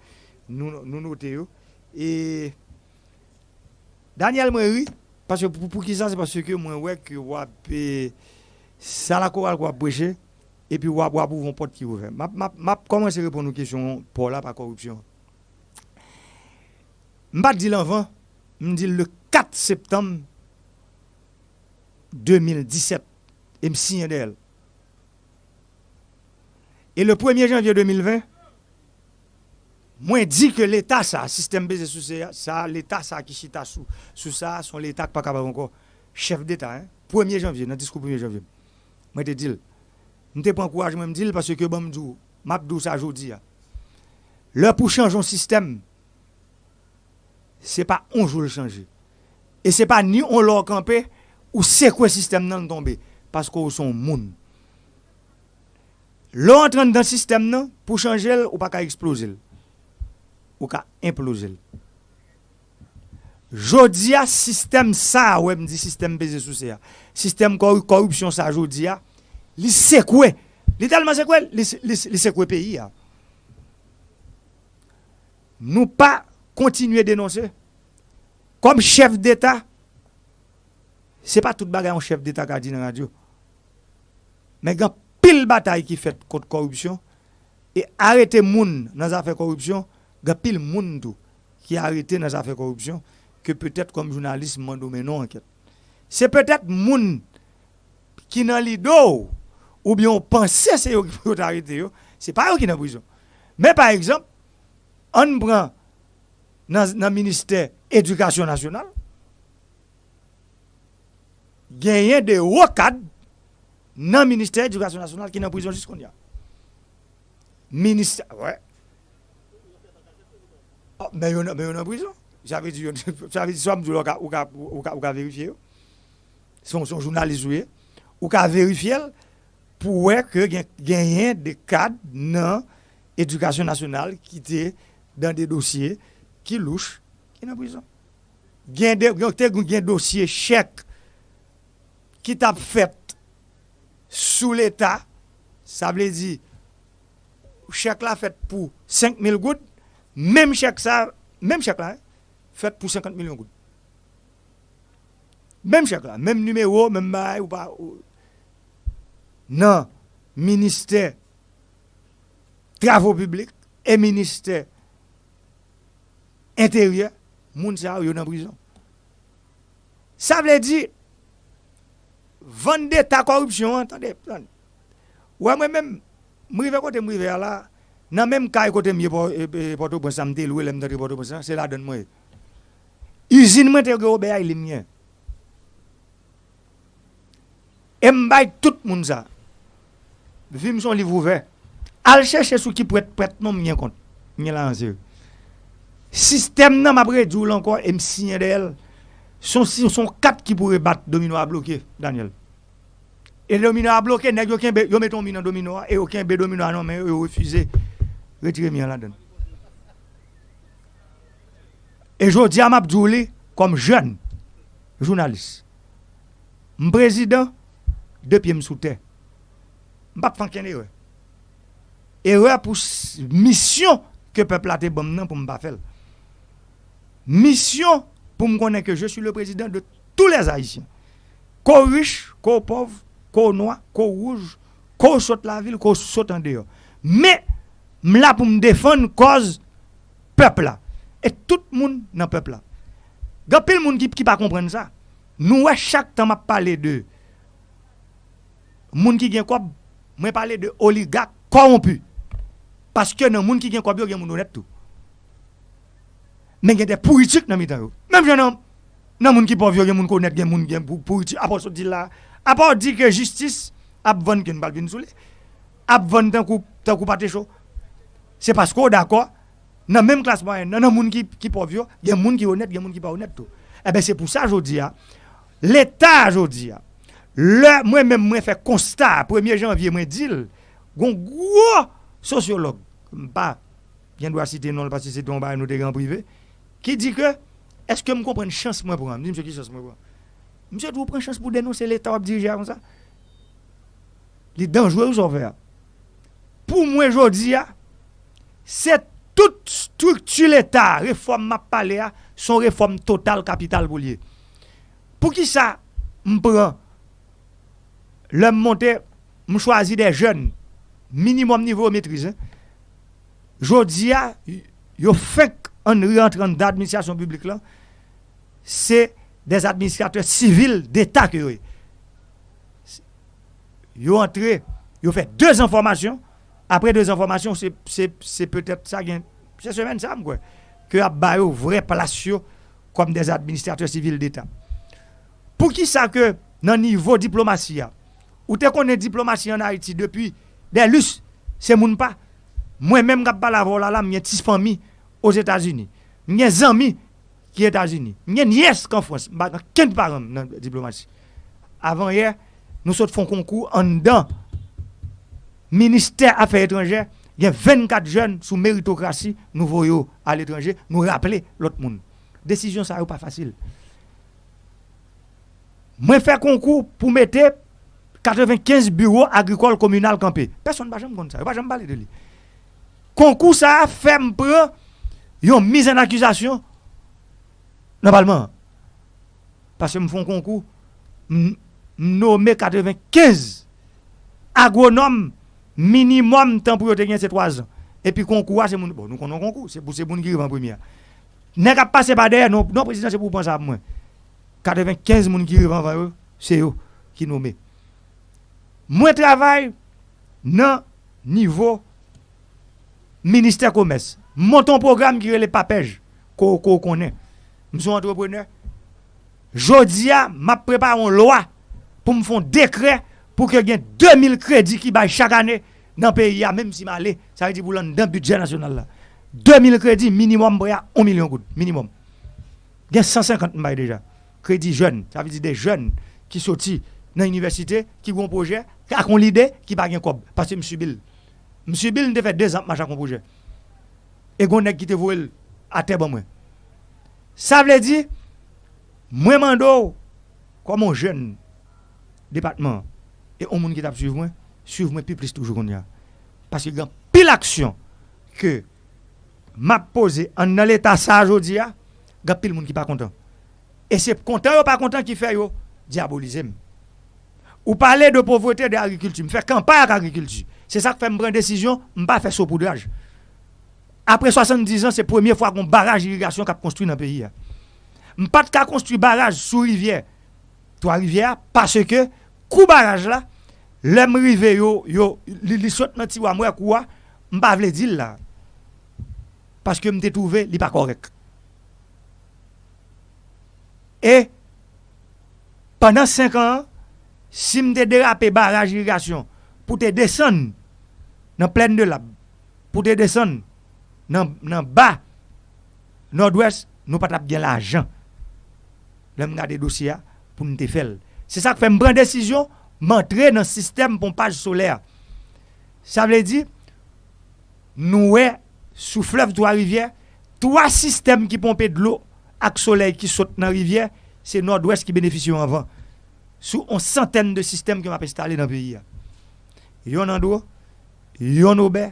Nous, nous notons. Et Daniel Moury, parce que pour, pour qui ça, c'est parce que moi, ouais, que ça la chorale quoi prêcher, et puis wap wap ouvre porte qui ouvre. M'a m'a commencé à répondre aux questions pour la corruption. M'pas dit l'avant, me le 4 septembre 2017 et me signe d'elle. Et le 1er janvier 2020, Mwen di ke l'Etat sa, sistem beze sou se sa, l'Etat sa ki chita sou, sou sa, son l'Etat pa kaba anko. Chef d'Etat, 1er janvye, nan diskou 1er janvye. Mwen te dil. Mwen te pon kouaj mwen mdil, parce ke bon mdou, mapdou sa jodi ya. Lè pou chanjon sistem, se pa onjou l'change. E se pa ni on lò kampe, ou se kwe sistem nan tombe, paske ou son moun. Lò entran dan sistem nan, pou chanjel ou pa ka eksplozil. ou ka implose l. Jodi a, sistem sa, wè m di sistem beze sou se ya, sistem korupsyon sa jodi a, li sekwe, li talman sekwe, li, li, li sekwe peyi ya. Nou pa kontinue denonse, kom chef d'Etat, se pa tout bagay an chef d'Etat ka di nan radyo, men gen pil batay ki fet kote korupsyon, e arete moun nan zafè korupsyon, il y a pile moun qui a arrêté dans de corruption que peut-être comme journaliste, mais non enquête. C'est peut-être moun qui dans l'ido ou bien on pense que c'est eux qui ont arrêté. Ce n'est pas eux qui en prison. Mais par exemple, on prend dans le ministère de l'Éducation nationale, gagné des hauts cadres dans le ministère de l'Éducation nationale qui est en prison jusqu'à a. Ministère. Oh, mais il est en prison. J'avais dit, j'avais dit, ça ou ka on vérifier. Son, son journaliste, oui. On a vérifié pour que gagné des cadres dans l'éducation nationale qui étaient dans des dossiers qui louchent, qui sont en prison. Il y a des dossiers chèques qui t'a fait sous l'État. Ça veut dire, chèque l'a fait pour 5 000 gouttes. Même chèque ça, même chèque là, fait pour 50 millions de gouttes. Même chèque là, même numéro, même bail ou pas. Non, ministère travaux publics et ministère intérieur, moun sa yo en prison. Ça veut dire vendre ta corruption, attendez. Ouais, moi-même, je côté moi là, dans même cas côté mieux Porto Prince, ça me loué l'aime Porto Prince, c'est là donne moi. Usine moi te Robert il est mien. Et m'bay tout monde ça. Vim son livre ouvert. Al chercher ce qui peut être prêt non mien compte. Mien là en Système nan m'a prédit encore et me signer d'elle. Son quatre qui pourraient battre domino à bloquer Daniel. Et domino a bloqué, nèg yo ken yo met ton domino domino et aucun be domino non mais yo refusé retirer mien là-dedans. Et je dis à ma comme jeune journaliste, président, deux pieds sous terre. Je ne pas faire erreur. Erreur pour mission que le peuple a été bon pour me faire. Mission pour me connaître que je suis le président de tous les Haïtiens. Qu'au riche, qu'au pauvre, qu'au noir, qu'au rouge, qu'au saute la ville, qu'au saute en dehors. Mais, là pour me défendre cause peuple là. Et tout le monde dans le peuple là. A de monde qui ne pas comprendre ça. Nous, chaque temps, je parle de gens qui gagne quoi, je parle de oligarques corrompus. Parce que dans gens qui gagne quoi, il y a des gens honnêtes tout. Mais il y des politiques dans le temps. Même si dans gens qui peuvent il y a des gens honnêtes, il y a des gens politiques. À part ça, là, à part dire que justice, a besoin qu'une balle soule, a besoin d'un coup, d'un coup chaud. c'est parce qu'on est d'accord, dans la même classe moyenne, dans les gens qui, qui pauvres, il y a des gens qui sont honnêtes, il y a des gens qui ne sont pas honnêtes. Eh bien, c'est pour ça, je dis, l'État, je dis, moi-même, moi, fait constat, 1er janvier, moi, dis, un gros sociologue, pas, je dois citer non, parce que c'est ton bail, nous, en privé, qui dit que, est-ce que je comprends une chance, moi, pour moi? Monsieur, qui chance, moi, pour moi? Monsieur, vous prenez chance pour dénoncer l'État, diriger comme ça? Les dangereux, vous ont fait. Pour moi, je dis, c'est toute structure l'État, réforme m'a parlé, son réforme totale capital pour. Pour qui ça, me prend, le monter, me choisit des jeunes, minimum niveau maîtrise. Hein. Je dis, yo fait en rentrant d'administration publique là, c'est des administrateurs civils d'État que yo. Yo entré, yo fait deux informations Après deux informations, c'est peut-être ça, c'est semaine ça, quoi, que a baillé vrai place comme des administrateurs civils d'État. Pour qui ça que, dans le niveau diplomatie, ou te connais diplomatie en Haïti depuis des lus, c'est moun pas. Moi-même, je parle avant là, j'ai petite famille aux États-Unis. J'ai des amis qui États-Unis. J'ai nièce qu'en France. Je n'ai parent dans la diplomatie. Avant hier, nous sommes fait un concours en dedans ministère Affaires étrangères, il y a 24 jeunes sous méritocratie, nous voyons à l'étranger, nous rappeler l'autre monde. Décision, ça n'est pas facile. Moi, faire concours pour mettre 95 bureaux agricoles communaux campés. Personne ne va jamais ça. Je ne vais jamais parler de lui. Concours, ça a fait une mise en accusation normalement. Parce que je fais un concours, nommé 95 agronomes minimum temps pour gagner c'est 3 ans. Et puis concours, c'est bon, nous connaissons concours, c'est pour ces gens qui en première. N'est pas passé par derrière, non, président, c'est pour penser à moi. 95 personnes qui arrivent avant eux, c'est eux qui mettent. Moi, travaille dans niveau ministère commerce. Mon programme qui est le papège, qu'on connaît. Je suis entrepreneur. Jodi a, m'a préparé une loi pour me faire un décret pour que ait 2000 crédits qui baillent chaque année dans le pays, même si je ça veut dire pour dans le budget national. Là. 2000 crédits minimum pour 1 million de minimum. Il y a 150 bail déjà. Crédits jeunes, ça veut dire des jeunes qui sortent dans l'université, qui ont un projet, qui ont l'idée, qui n'ont pas Parce que M. Bill, M. Bill a fait deux ans pour un projet. Et on qui te voulu à terre. Ça veut dire, moi, mando, comme un jeune département, Et au monde qui t'a suivi moi, suivre moi plus plus toujours qu'on y a. Parce qu'il y a pile action que m'a posé en dans l'état ça aujourd'hui, il y a pile monde qui pas content. Et c'est content ou pas content qui fait yo diaboliser. Ou parler de pauvreté de l'agriculture, faire campagne agriculture. C'est ça qui fait me prendre décision, me pas faire saupoudrage. Après 70 ans, c'est la première fois qu'on barrage d'irrigation qu'a construit dans le pays. Ah. Je pas de construire barrage sous rivière, trois rivières, parce que coup barrage là, Lèm rive yo, yo, li, li sot nan tiwa mwen kouwa, mba vle dil la. Paske mte touve li pa korek. E, panan 5 an, si mte derape baraj irrigasyon, pou te desen nan plen de lab, pou te desen nan, nan ba, nord-ouest, nou patap gen la ajan. Lèm nga de dosya pou mte fel. Se sa ke fè mbran desisyon, mantre nan sistem pompaj solèr. Sa vle di, nou wè sou flev dwa rivye, 3 sistem ki pompe d'lo ak soley ki sot nan rivye, se nord-ouest ki benefisyon anvan. Sou on santen de sistem ki m ap installe nan peyi ya. Yon andro, yon obe,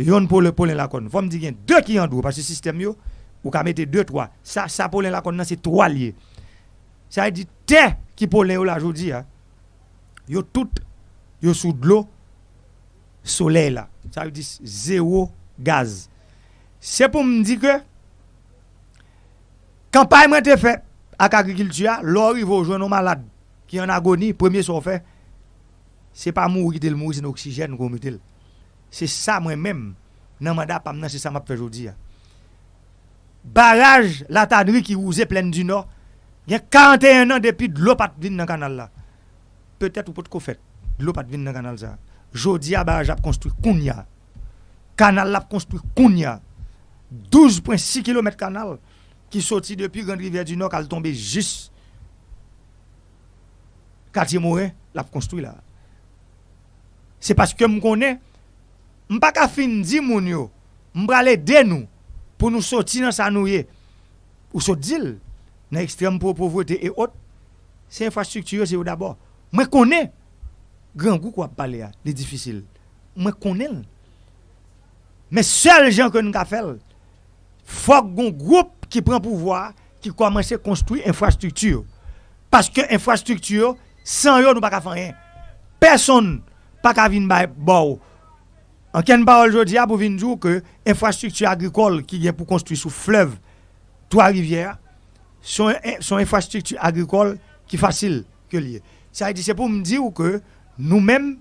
yon pou le polen lakon. Fom di gen, 2 ki andro, pas se sistem yo, ou ka mette 2-3. Sa, sa polen lakon nan se 3 liye. Sa yi di, te ki polen yo la jodi ya, yo tout, yo sous de l'eau, soleil là. Ça veut dire zéro gaz. C'est pour me dire que, campagne m'a été faite avec l'agriculture, l'or, il va jouer nos malades qui en agonie, premier sont fait, c'est pas mourir, c'est mourir, c'est l'oxygène qu'on met. C'est ça moi-même, dans mandat, c'est ça m'a fait aujourd'hui. Barrage, la tannerie qui rousait pleine du nord, il y a 41 ans depuis de l'eau pas dans le canal là. peut-être ou pas de fait. L'eau pas dans canal ça. Jodi ah a barrage a construit Kounia. Canal l'a construit Kounia. 12.6 km canal qui sortit depuis Grande Rivière du Nord qu'elle tombé juste quartier Morin l'a construit là. C'est parce que me connais m'm m'pa ka fin di moun yo, m'm m'pa de nous pour nous sortir dans sa nouye. Ou sortir dans extrême pauvreté et autres. C'est infrastructure c'est d'abord. Mwen konen, gran gou kwa pale ya, li difisil. Mwen konen. Men sel jan kon nga fel, fok goun group ki pren pouvoi, ki komanse konstruy infrastruktur. Paske infrastruktur, san yo nou pa ka fanyen. Person pa ka vin bay ba ou. Anken parol jodi ya pou vin djou ke infrastruktur agrikol ki gen pou konstruy sou flev, toa rivyè, son, son infrastruktur agrikol ki fasil ke liye. Sa yi di se pou m di ou ke nou men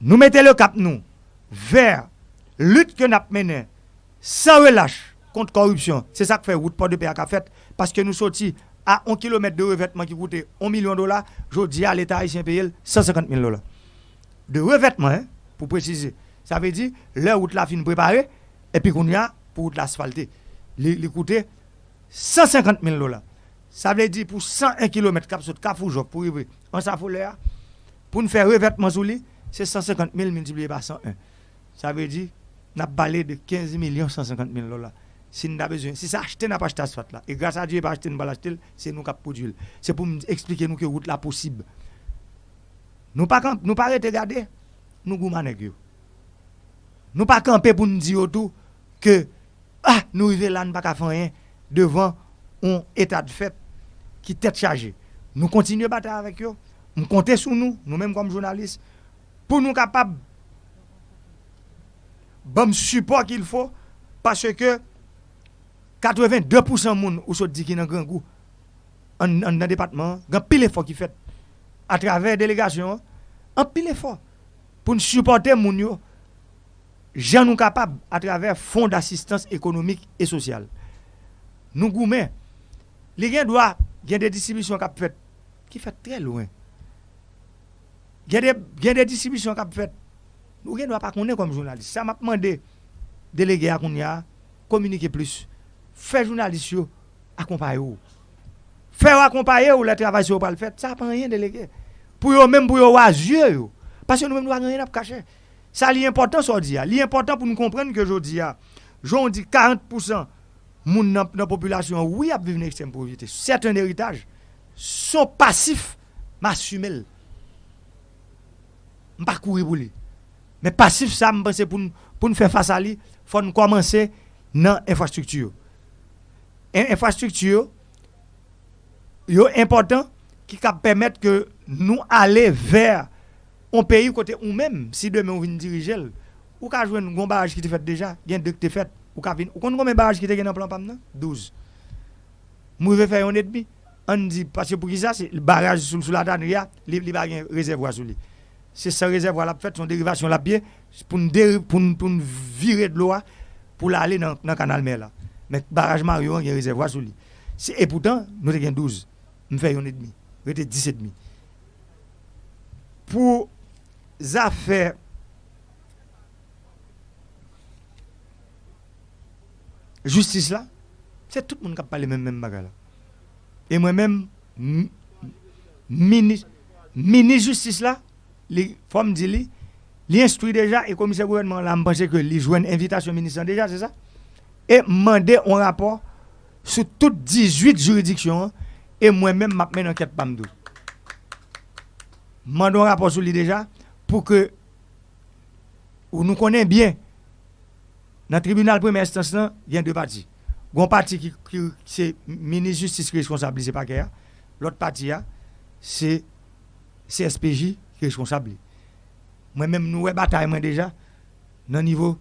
nou mette le kap nou ver lut ke nap menen san relache kont korupsyon. Se sa k fe wout pa de pe ak a fet paske nou soti a 1 km de revetman ki koute 1 milyon dola jodi a l'Etat Haitien peyel 150 mil dola. De revetman, pou prezise. Sa ve di, le wout la fin prepare epi koun ya pou wout la asfalte. Li koute 150 mil dola. Sa ve di pou 101 km kap sot kafou jok pou rive. An sa foule ya, pou nou fe revetman sou li, se 150 mil multipliye pa 101. Sa ve di, nap bale de 15 milyon 150 mil dola. Si nou da bezwen, si sa achete nap achete asfat la, e grasa diye pa achete nou bal achete, se nou kap pou djil. Se pou m explike nou ke wout la posib. Nou pa rete gade, nou gouman e gyo. Nou pa kampe pou nou di yo tou, ke, ah, nou yve lan baka fanyen, devan, on etat fet, qui tête chargée. Nous continuons à battre avec eux. Nous comptons sur nous, nous-mêmes comme journalistes, pour nous capables bon support qu'il faut parce que 82% moun ou so di ki nan grand goût en dans département, grand pile effort qui fait à travers délégation, un pile effort pour nous supporter moun yo gens nous capables à travers fonds d'assistance économique et sociale. Nous gourmets, les gens doivent gen de distribisyon kap fet, ki fet tre louen. Gen de, gen de distribisyon kap fet, nou gen do ap akounen kom jounalist. Sa map mande delege akoun ya, komunike plus. Fè jounalist yo, akompaye ou. Fè ou akompaye ou, la travay se ou pal fet, sa ap anyen delege. Pou yo menm pou yo wazye yo. Pasyon nou menm nou anyen ap kache. Sa li important so di ya. Li important pou nou komprenn ke jo di ya. Joun di 40%. moun nan, nan populasyon oui ap vive nan ekstrem pauvreté. C'est un héritage. Son passif m'assumel. M'pa kouri pou li. Men passif sa m'pense pou nou fè fasa li, fò nou komanse nan infrastruktur. En infrastruktur yo important ki kap permèt ke nou ale ver on peyi kote ou mèm si demè ou vin dirijel ou ka jwen nou gombaraj ki te fèt deja, gen dek te fèt ou kon goun men baraj ki te gen an plan pam nan? 12. Mou ve fè yon et bi, on dit, parce que pour qui ça, le barrage sous, la tannerie, il n'y a pas de réservoir sous lui. C'est ce réservoir là fait son dérivation là pied pour nous pour, pour virer de l'eau pour aller dans le canal mer là. Mais barrage Mario, il y a un réservoir sous lui. Et pourtant, nous avons 12. Nous faisons 1,5. Nous avons 17,5. Pour affaires justice là, c'est tout le monde qui parle même même bagarre Et moi-même, ministre, ministre justice là, les femmes disent, il instruit déjà et commissaire gouvernement là, je que joue une invitation ministre déjà, c'est ça? Et demander un rapport sur toutes 18 juridictions et moi-même, mets une enquête PAMDO. Je un rapport sur lui déjà pour que nous connaissons bien Nan tribunal premè instance nan, yon de pati. Gon pati ki, ki se mini justice ki responsable se pa kè ya, lot pati ya, se CSPJ ki responsable. Mwen mèm nou wè batay mwen deja, nan nivou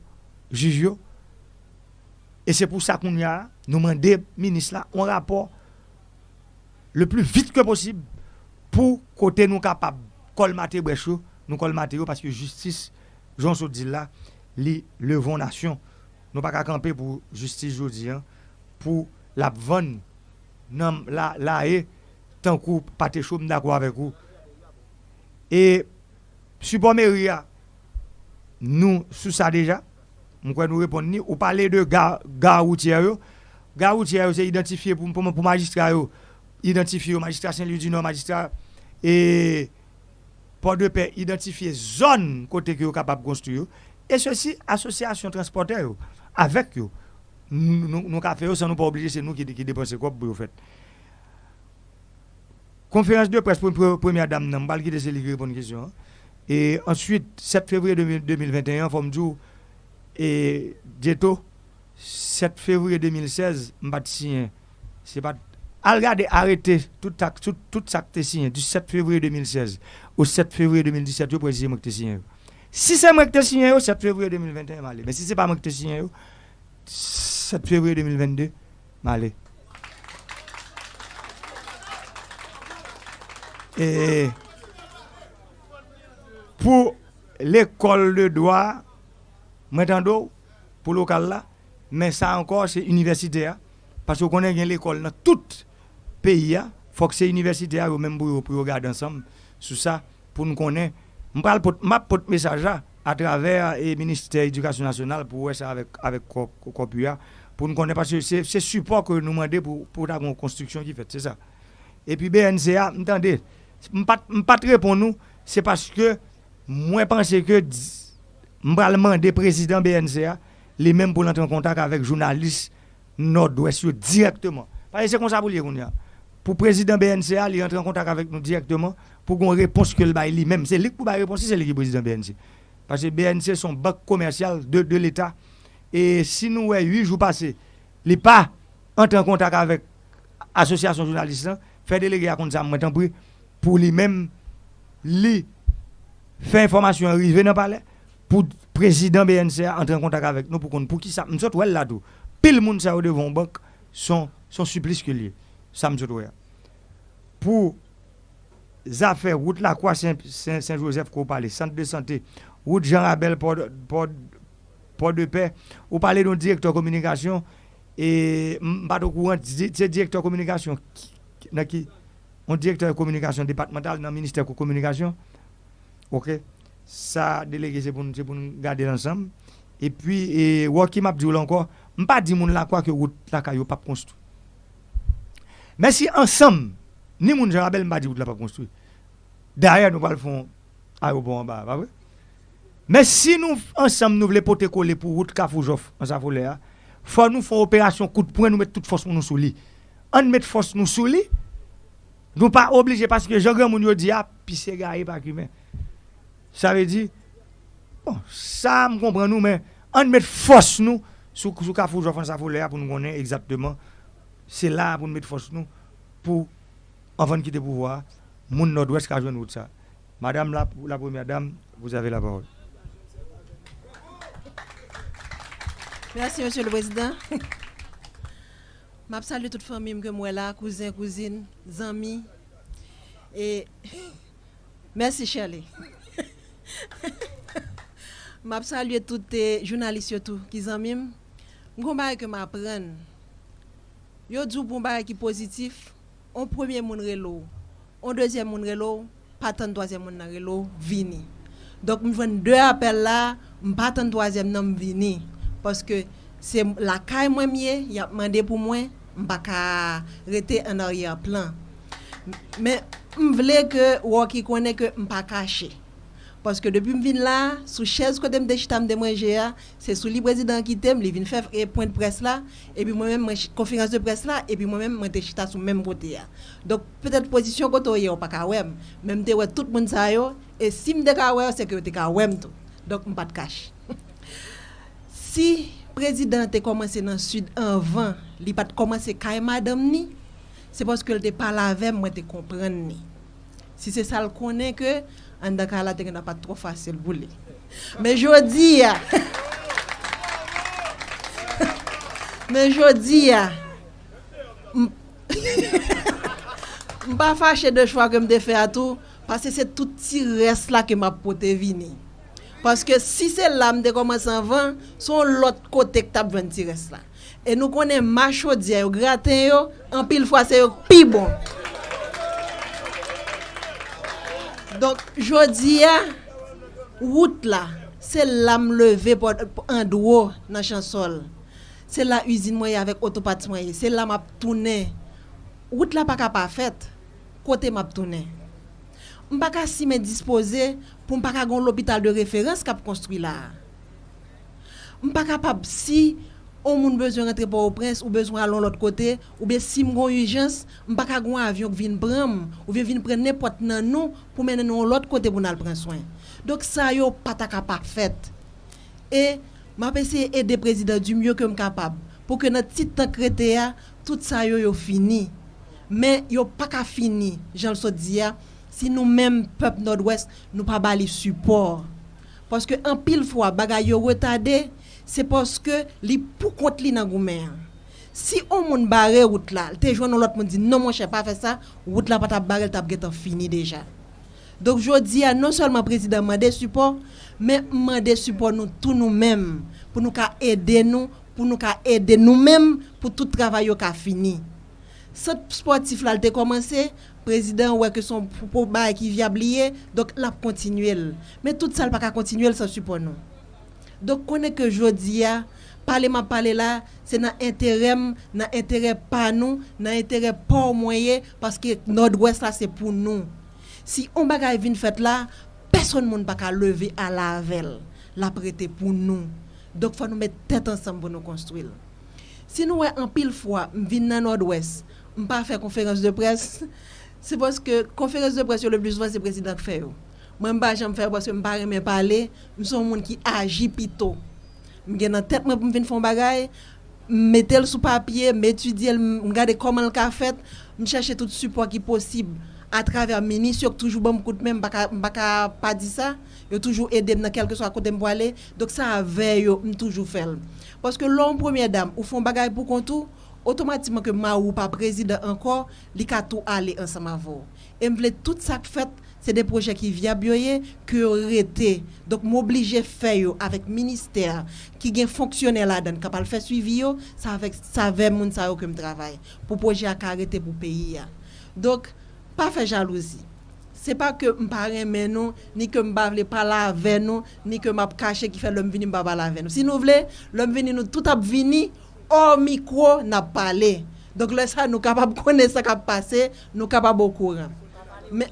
jujyo. E se pou sa koun ya, nou mande minis la, on rapor le plus vite ke posib pou kote nou kapab kolmate brechou, nou kolmate yo, paske justice, Jean Soudil la, li levon nasyon. nous pas camper pour justice jodi hein, pour la vanne non la la et tant coup pas te chaud d'accord avec vous et support mairie nous sous ça déjà on croit nous répondre ni ou parler de gare gare routière yo. Gare routière c'est identifié pour pour, pour magistrat yo. Identifié magistrat Saint-Louis du Nord magistrat et port de paix identifié zone côté que capable construire. Et ceci association transporteur avec eux. Nous, nous, nous fait ça, nous pas obligé, c'est nous qui, qui dépensons quoi pour. Conférence de presse pour une première dame, je vais quitter pour répondre une question. Et ensuite, 7 février 2021, comme jour, et Dieto, 7 février 2016, je vais signer. C'est pas. Regardez, arrêtez tout, tout, tout ça que tu signé du 7 février 2016 au 7 février 2017, je précise que signé. Si c'est moi qui ai signé, c'est 7 février 2021, mais si ce n'est pas moi qui ai signé, 7 février 2022, je Et pour l'école de droit, maintenant, pour le local là, mais ça encore, c'est universitaire. Parce qu'on bien l'école dans tout pays, il faut que c'est universitaire, même pour, pour regarder ensemble sur ça, pour nous connaître je parle de message à travers le ministère de l'Éducation nationale pour ça avec avec Copua pour nous connaître parce que c'est ce support que nous demandons pour pour la construction qui fait c'est ça. Et puis BNCA, entendez, pas pas répondre nous, c'est parce que moi pense que je demander président BNCA les mêmes pour entrer en contact avec journalistes nord-ouest directement. Parce que c'est comme ça pour dire pour le président BNCA, il entre en contact avec nous directement pour qu'on réponse que le bail lui-même. C'est lui qui peut répondre, c'est lui qui est président BNC. Parce que BNC, son banque commerciale de, de l'État. Et si nous, ouais, 8 jours passés, il n'est pas entré en contact avec l'association journaliste, fait déléguer à compte ça, pour lui-même, lui, faire information arriver dans le palais, pour le président BNC entrer en contact avec nous, pour qu'on, pour qui ça, nous sommes là tout. Pile monde ça devant banque, son, son supplice que lié. Me Pour affaires, route la Croix Saint-Joseph, qu'on parle, centre de santé, route Jean Rabel, port, port, de paix, ou parlez de directeur communication, et pas courant, c'est directeur communication, qui, un directeur communication départemental dans le ministère de communication. OK? Ça, délégué, c'est pour, nous garder ensemble. Et puis, et, m'a dit encore, je ne pas la quoi que route la caillou pas construit. Mais si ensemble, ni moun Jean Rabel m'a dit que la pas construit. Derrière, nous allons faire aéroport en bas? Mais si nous, ensemble, nous voulons porter coller pour route Kafoujof, en sa folie, faut nous faire opération coup de poing, nous mettre toute force pour nous sous lit. On met force nous sous lit, nous pas obligés parce que Jean-Grand Moun dit, ah, puis c'est gars, pas humain. Ça veut dire, bon, ça, me comprend nous, mais on met force nous sous, Kafoujof, en sa pour nous connaître exactement c'est là pour nous mettre force nous pour avant de quitter le pouvoir mon nord-ouest qui joué ça? Madame la, première dame vous avez la parole merci monsieur le président Je salue toute famille que moi là, cousins, cousines, amis. Et merci Shirley. Je salue tous les journalistes qui sont amis. Je que m'apprendre. Yo dit pour un qui positif, on premier moun relo, on deuxième moun relo, pas tant troisième moun relo vini. Donc je fais deux appels là, pas tant troisième nom vini parce que c'est la caille moi mieux, il a demandé pour moi, pas ka rester en arrière plan. Mais je voulais que qui connaît que pas caché. Parce que depuis que je viens là, sous chaise que je manger, c'est sous le président qui t'aime, il vient faire point de presse là, et puis moi-même, conférence de presse là, et puis moi-même, je suis sur le même côté. Donc, peut-être position que tu n'as pas qu'à même tu tout le monde et si je suis c'est que tu es tout. Donc, je ne pas de cache. si le président a commencé dans le sud en vent, il n'a pas commencé à madame ni, c'est parce que tu pas là avec moi, tu comprends ni. Si se sal konen ke, an da ka la te gen apat tro fasil boule. Men jodi ya, men jodi ya, mpa fache de chwa ke mde fe atou, pase se touti res la ke mpa pote vini. Paske si se la mde koman san van, son lot kote k tap ven ti res la. E nou konen ma chodi ya yo graten yo, an pil fwa se yo pi bon. Donk, jodi ya, wout la, se la m leve pou an dwo nan chansol. Se la usine mwenye avèk otopat mwenye, se la m ap toune. Wout la pa ka pa fèt, kote m ap toune. M pa ka si men dispose pou m pa ka gon l'opital de referans kap konstruy la. M pa ka pa si... ou moun bezwen rentre pa ou prens, ou bezwen alon l'ot kote, ou be si mgon urjans, mpaka gwen avyon k vin bram, ou vin vin pren nepot nan nou, pou menen nou l'ot kote pou nan pren soin. Dok sa yo pataka pak fet. E, ma pese ede prezident du myo ke m kapab, pou ke nan titan krete ya, tout sa yo yo fini. Men yo paka fini, jan so diya, si nou menm pep Nord-Ouest, nou pa bali support. Paske an pil fwa bagay yo wetade, c'est parce que li pour compte li nan. Si on moun barre route là, te joindre l'autre monde dit non mon cher pas faire ça, route là pas ta barre t'a fini déjà. Donc je dis à non seulement président mandé support, mais mandé support nous tous nous-mêmes pour nous aider nous, pour nous aider nous-mêmes pour tout travail qui fini. Ce sportif là a commencé, président ouais que son pour qui viablier, donc l'a continuer. Mais tout ça pas continuer sans support nous. Dok konen ke jodi ya, ah, pale ma pale la, se nan interem, nan interè pa nou, nan interè pa ou mwenye, paske Nord-Ouest la se pou nou. Si on bagay vin fèt la, person moun baka leve a lavel, la prete pou nou. Dok fwa nou met tèt ansam pou nou konstwil. Si nou wè an pil fwa, m vin nan Nord-Ouest, m pa fè konferans de pres, se poske konferans de pres yo le plus vwa se prezident fè yo. Moi, je ne faire parce que je ne pas parler. Je suis un monde qui agit plutôt. Je suis dans tête pour faire des bagages. Mettre le sous papier, m'étudier, regarder comment le a fait. Je chercher tout le support qui est possible à travers le ministre. toujours bon coup de même, je ne pas dire ça. Je toujours aider dans quelque soit côté pour aller. Donc ça avait je toujours fait. Parce que l'homme première dame, ou font bagage pour contour, automatiquement que ma ou pas président encore, il a tout aller ensemble avec vous. Et je tout ça fait c'est des projets qui viables que été donc m'obliger faire avec ministère qui gagne fonctionnaire là-dedans capable faire suivi ça avec ça avec moun ça que travail. Pour projet à arrêter pour pays donc pas faire jalousie. C'est pas que me pas mais non ni que me pas parler avec nous ni que m'a caché qui fait l'homme venir pas parler avec nous. Si nous voulons l'homme venir nous tout a venir au micro n'a parlé donc là ça nous capable connaître ça qui a passé nous capable au courant. Mais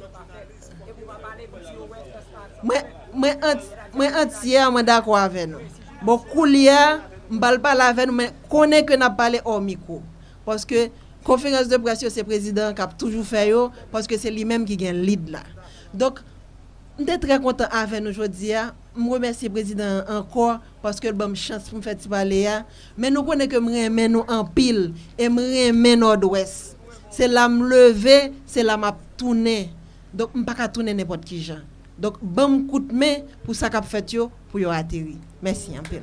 Mwen antye mwen dakwa ave nou. Bon kou liya, mbal pala ave nou, men konen ke nap pale omiko. Poske konferans de presyo se prezident kap toujou fe yo, poske se li menm ki gen lid la. Dok, mte tre kontan ave nou jodi ya, m remersi prezident ankor, paske l bom chans pou m feti pale ya, men nou konen ke m remen nou anpil, e m remen nord-wes. Se la m leve, se la m ap toune. Dok m pa ka toune nepot ki jan. Donc, bon coup de main pour ça fait pour y atterrir. Merci un peu.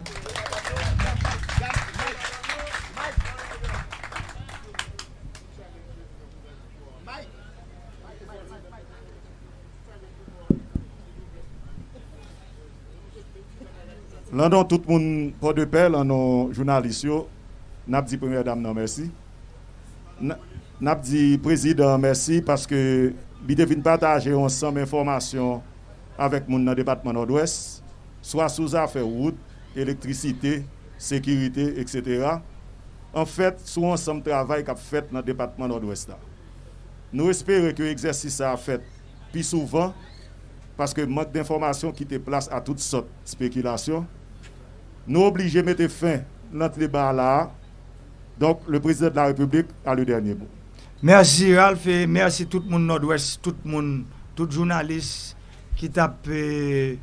Tout le monde pas de paix, landon journalistes, n'a dit première dame non merci. N'a président merci parce que il devine partager ensemble information avec mon département nord-ouest, soit sous affaires route, électricité, sécurité, etc. En fait, sous ensemble travail qu'a fait dans le département nord-ouest. Nous espérons que l'exercice a fait plus souvent parce que manque d'informations qui te place à toutes sortes de spéculations. Nous obligés de mettre fin à notre débat là. Donc, le président de la République a le dernier mot. Merci Ralph et merci tout le monde nord-ouest, tout le monde, tout journaliste ki tap eh,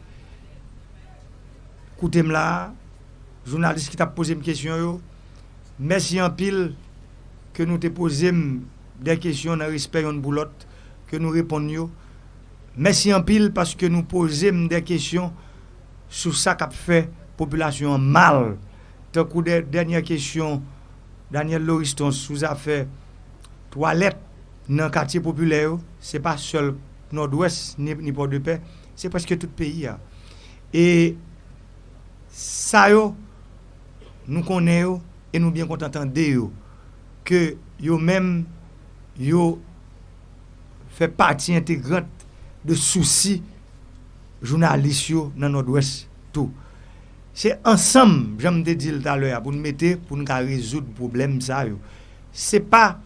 koutem la, jounalist ki tap pose m kesyon yo, mersi an pil ke nou te pose m den kesyon nan risper yon boulot, ke nou repon yo, mersi an pil paske nou pose m den kesyon sou sa kap fe populasyon mal, tan kou den denye kesyon Daniel Loriston sou zafè toalet nan katye populè yo, se pa sol nord-ouest, ni, ni port de paix, c'est presque tout le pays a. Et ça, yo, nous connaissons et nous bien contentons que yo même yo fait partie intégrante de soucis journalistes dans nord-ouest tout. C'est ensemble, j'aime te dire tout à l'heure, pour nous mettre, pour nous résoudre le problème. Ce n'est pas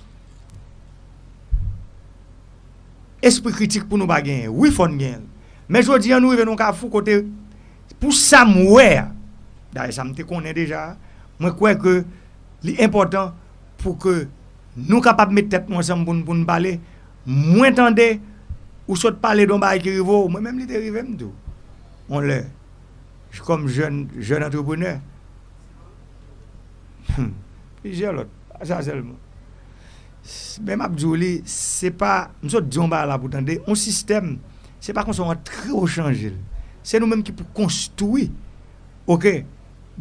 esprit critique pour nous pas gagner. Oui, faut gagner. Mais je dis nous venons à fou côté pour Samouer. D'ailleurs, ça me connaît déjà. Moi crois que l'important pour que nous capables mettre tête ensemble pour nous parler, moins tendez ou saute parler d'un bail qui rivo, moi même l'idée rivé tout. On le comme jeune jeune entrepreneur. Plusieurs l'autre, ça seulement. Ben Mabdiouli, se pa, msot diyon ba la pou tande, on sistem, se pa kon son an tre o chanjil. Se nou menm ki pou konstoui, ok,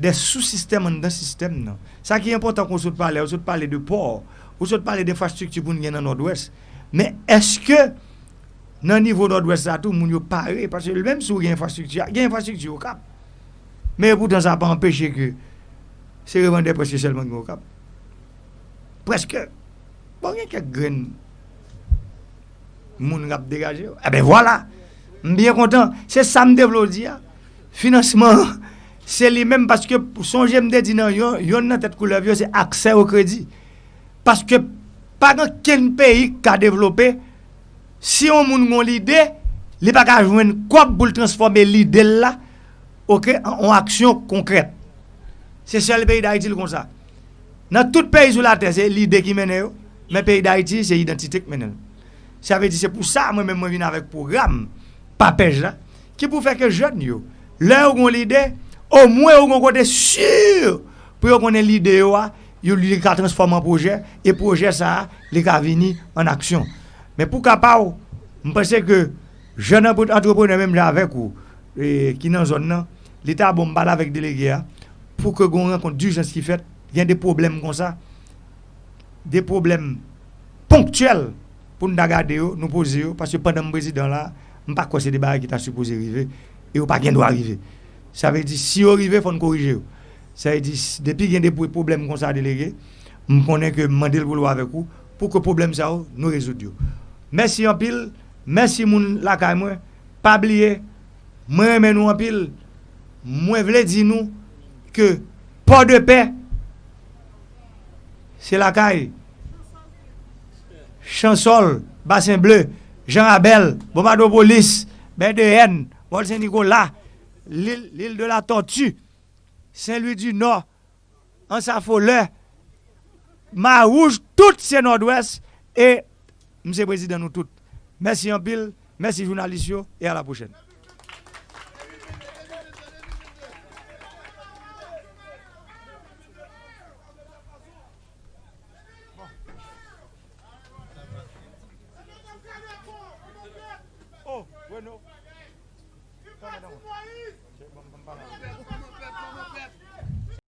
de sous-sistem an dan sistem nan. Sa ki important kon sot pale, ou sot pale de por, ou sot pale de infrastrukti pou nou gen nan Nord-Ouest. Men eske nan nivou Nord-Ouest sa tou moun yo pare, parce le menm sou gen infrastrukti, gen infrastrukti yo kap. Men poutan sa pa empeshe ke se revande preske selman gen yo kap. Preske. Bon, gen kek gren moun rap degaje yo. Eh ben, voilà. Mbyen kontan. Se sam devlodi ya. Finansman, se li menm paske son jemde di nan yon, yon nan tet koulev yo se akse o kredi. Paske pa nan ken peyi ka devlope, si yon moun moun lide, li pa ka jwen kop pou l transforme lide la, ok, an aksyon konkret. Se sel peyi da itil kon sa. Nan tout peyi sou la te, se lide ki mene yo. Men peyi d'Haïti, se identitek menel. Sa ve di se pou sa, mwen men mwen vin avèk program, papej la, ki pou fèk e joun yo. Lè ou kon l'ide, ou mwen ou kon kote sur, pou yo konen l'ide yo a, yo li ka transform an proje, e proje sa, li ka vini an aksyon. Men pou kapa ou, mwen pense ke, joun entrepreneur men mwen avèk ou, e, ki nan zon nan, l'Etat bon bala avèk delege a, pou ke kon renkont du jans ki fèt, gen de problem kon sa, des problèmes ponctuels pour nous regarder, nous poser, parce que pendant le président là, je ne sais pas c'est des barres qui sont supposé arriver, et pas qui doit arriver. Ça veut dire, si on arrive, il faut nous corriger. Ça veut dire, depuis qu'il y a des problèmes comme ça délégué, je connais que je le boulot avec vous, pour que le problème ça, nous résoudre. Merci en pile, merci moun la moi, pas oublier, moi nous en pile, moi voulais dire nous que port de paix, c'est la caille. Chansol, Bassin Bleu, Jean Abel, Bombardopolis, Ben de Haine, Saint-Nicolas, l'île de la Tortue, Saint-Louis du Nord, Ansafoleur, Marouge, tout c'est Nord-Ouest et M. le Président nous toutes. Merci en pile, merci journalistes et à la prochaine.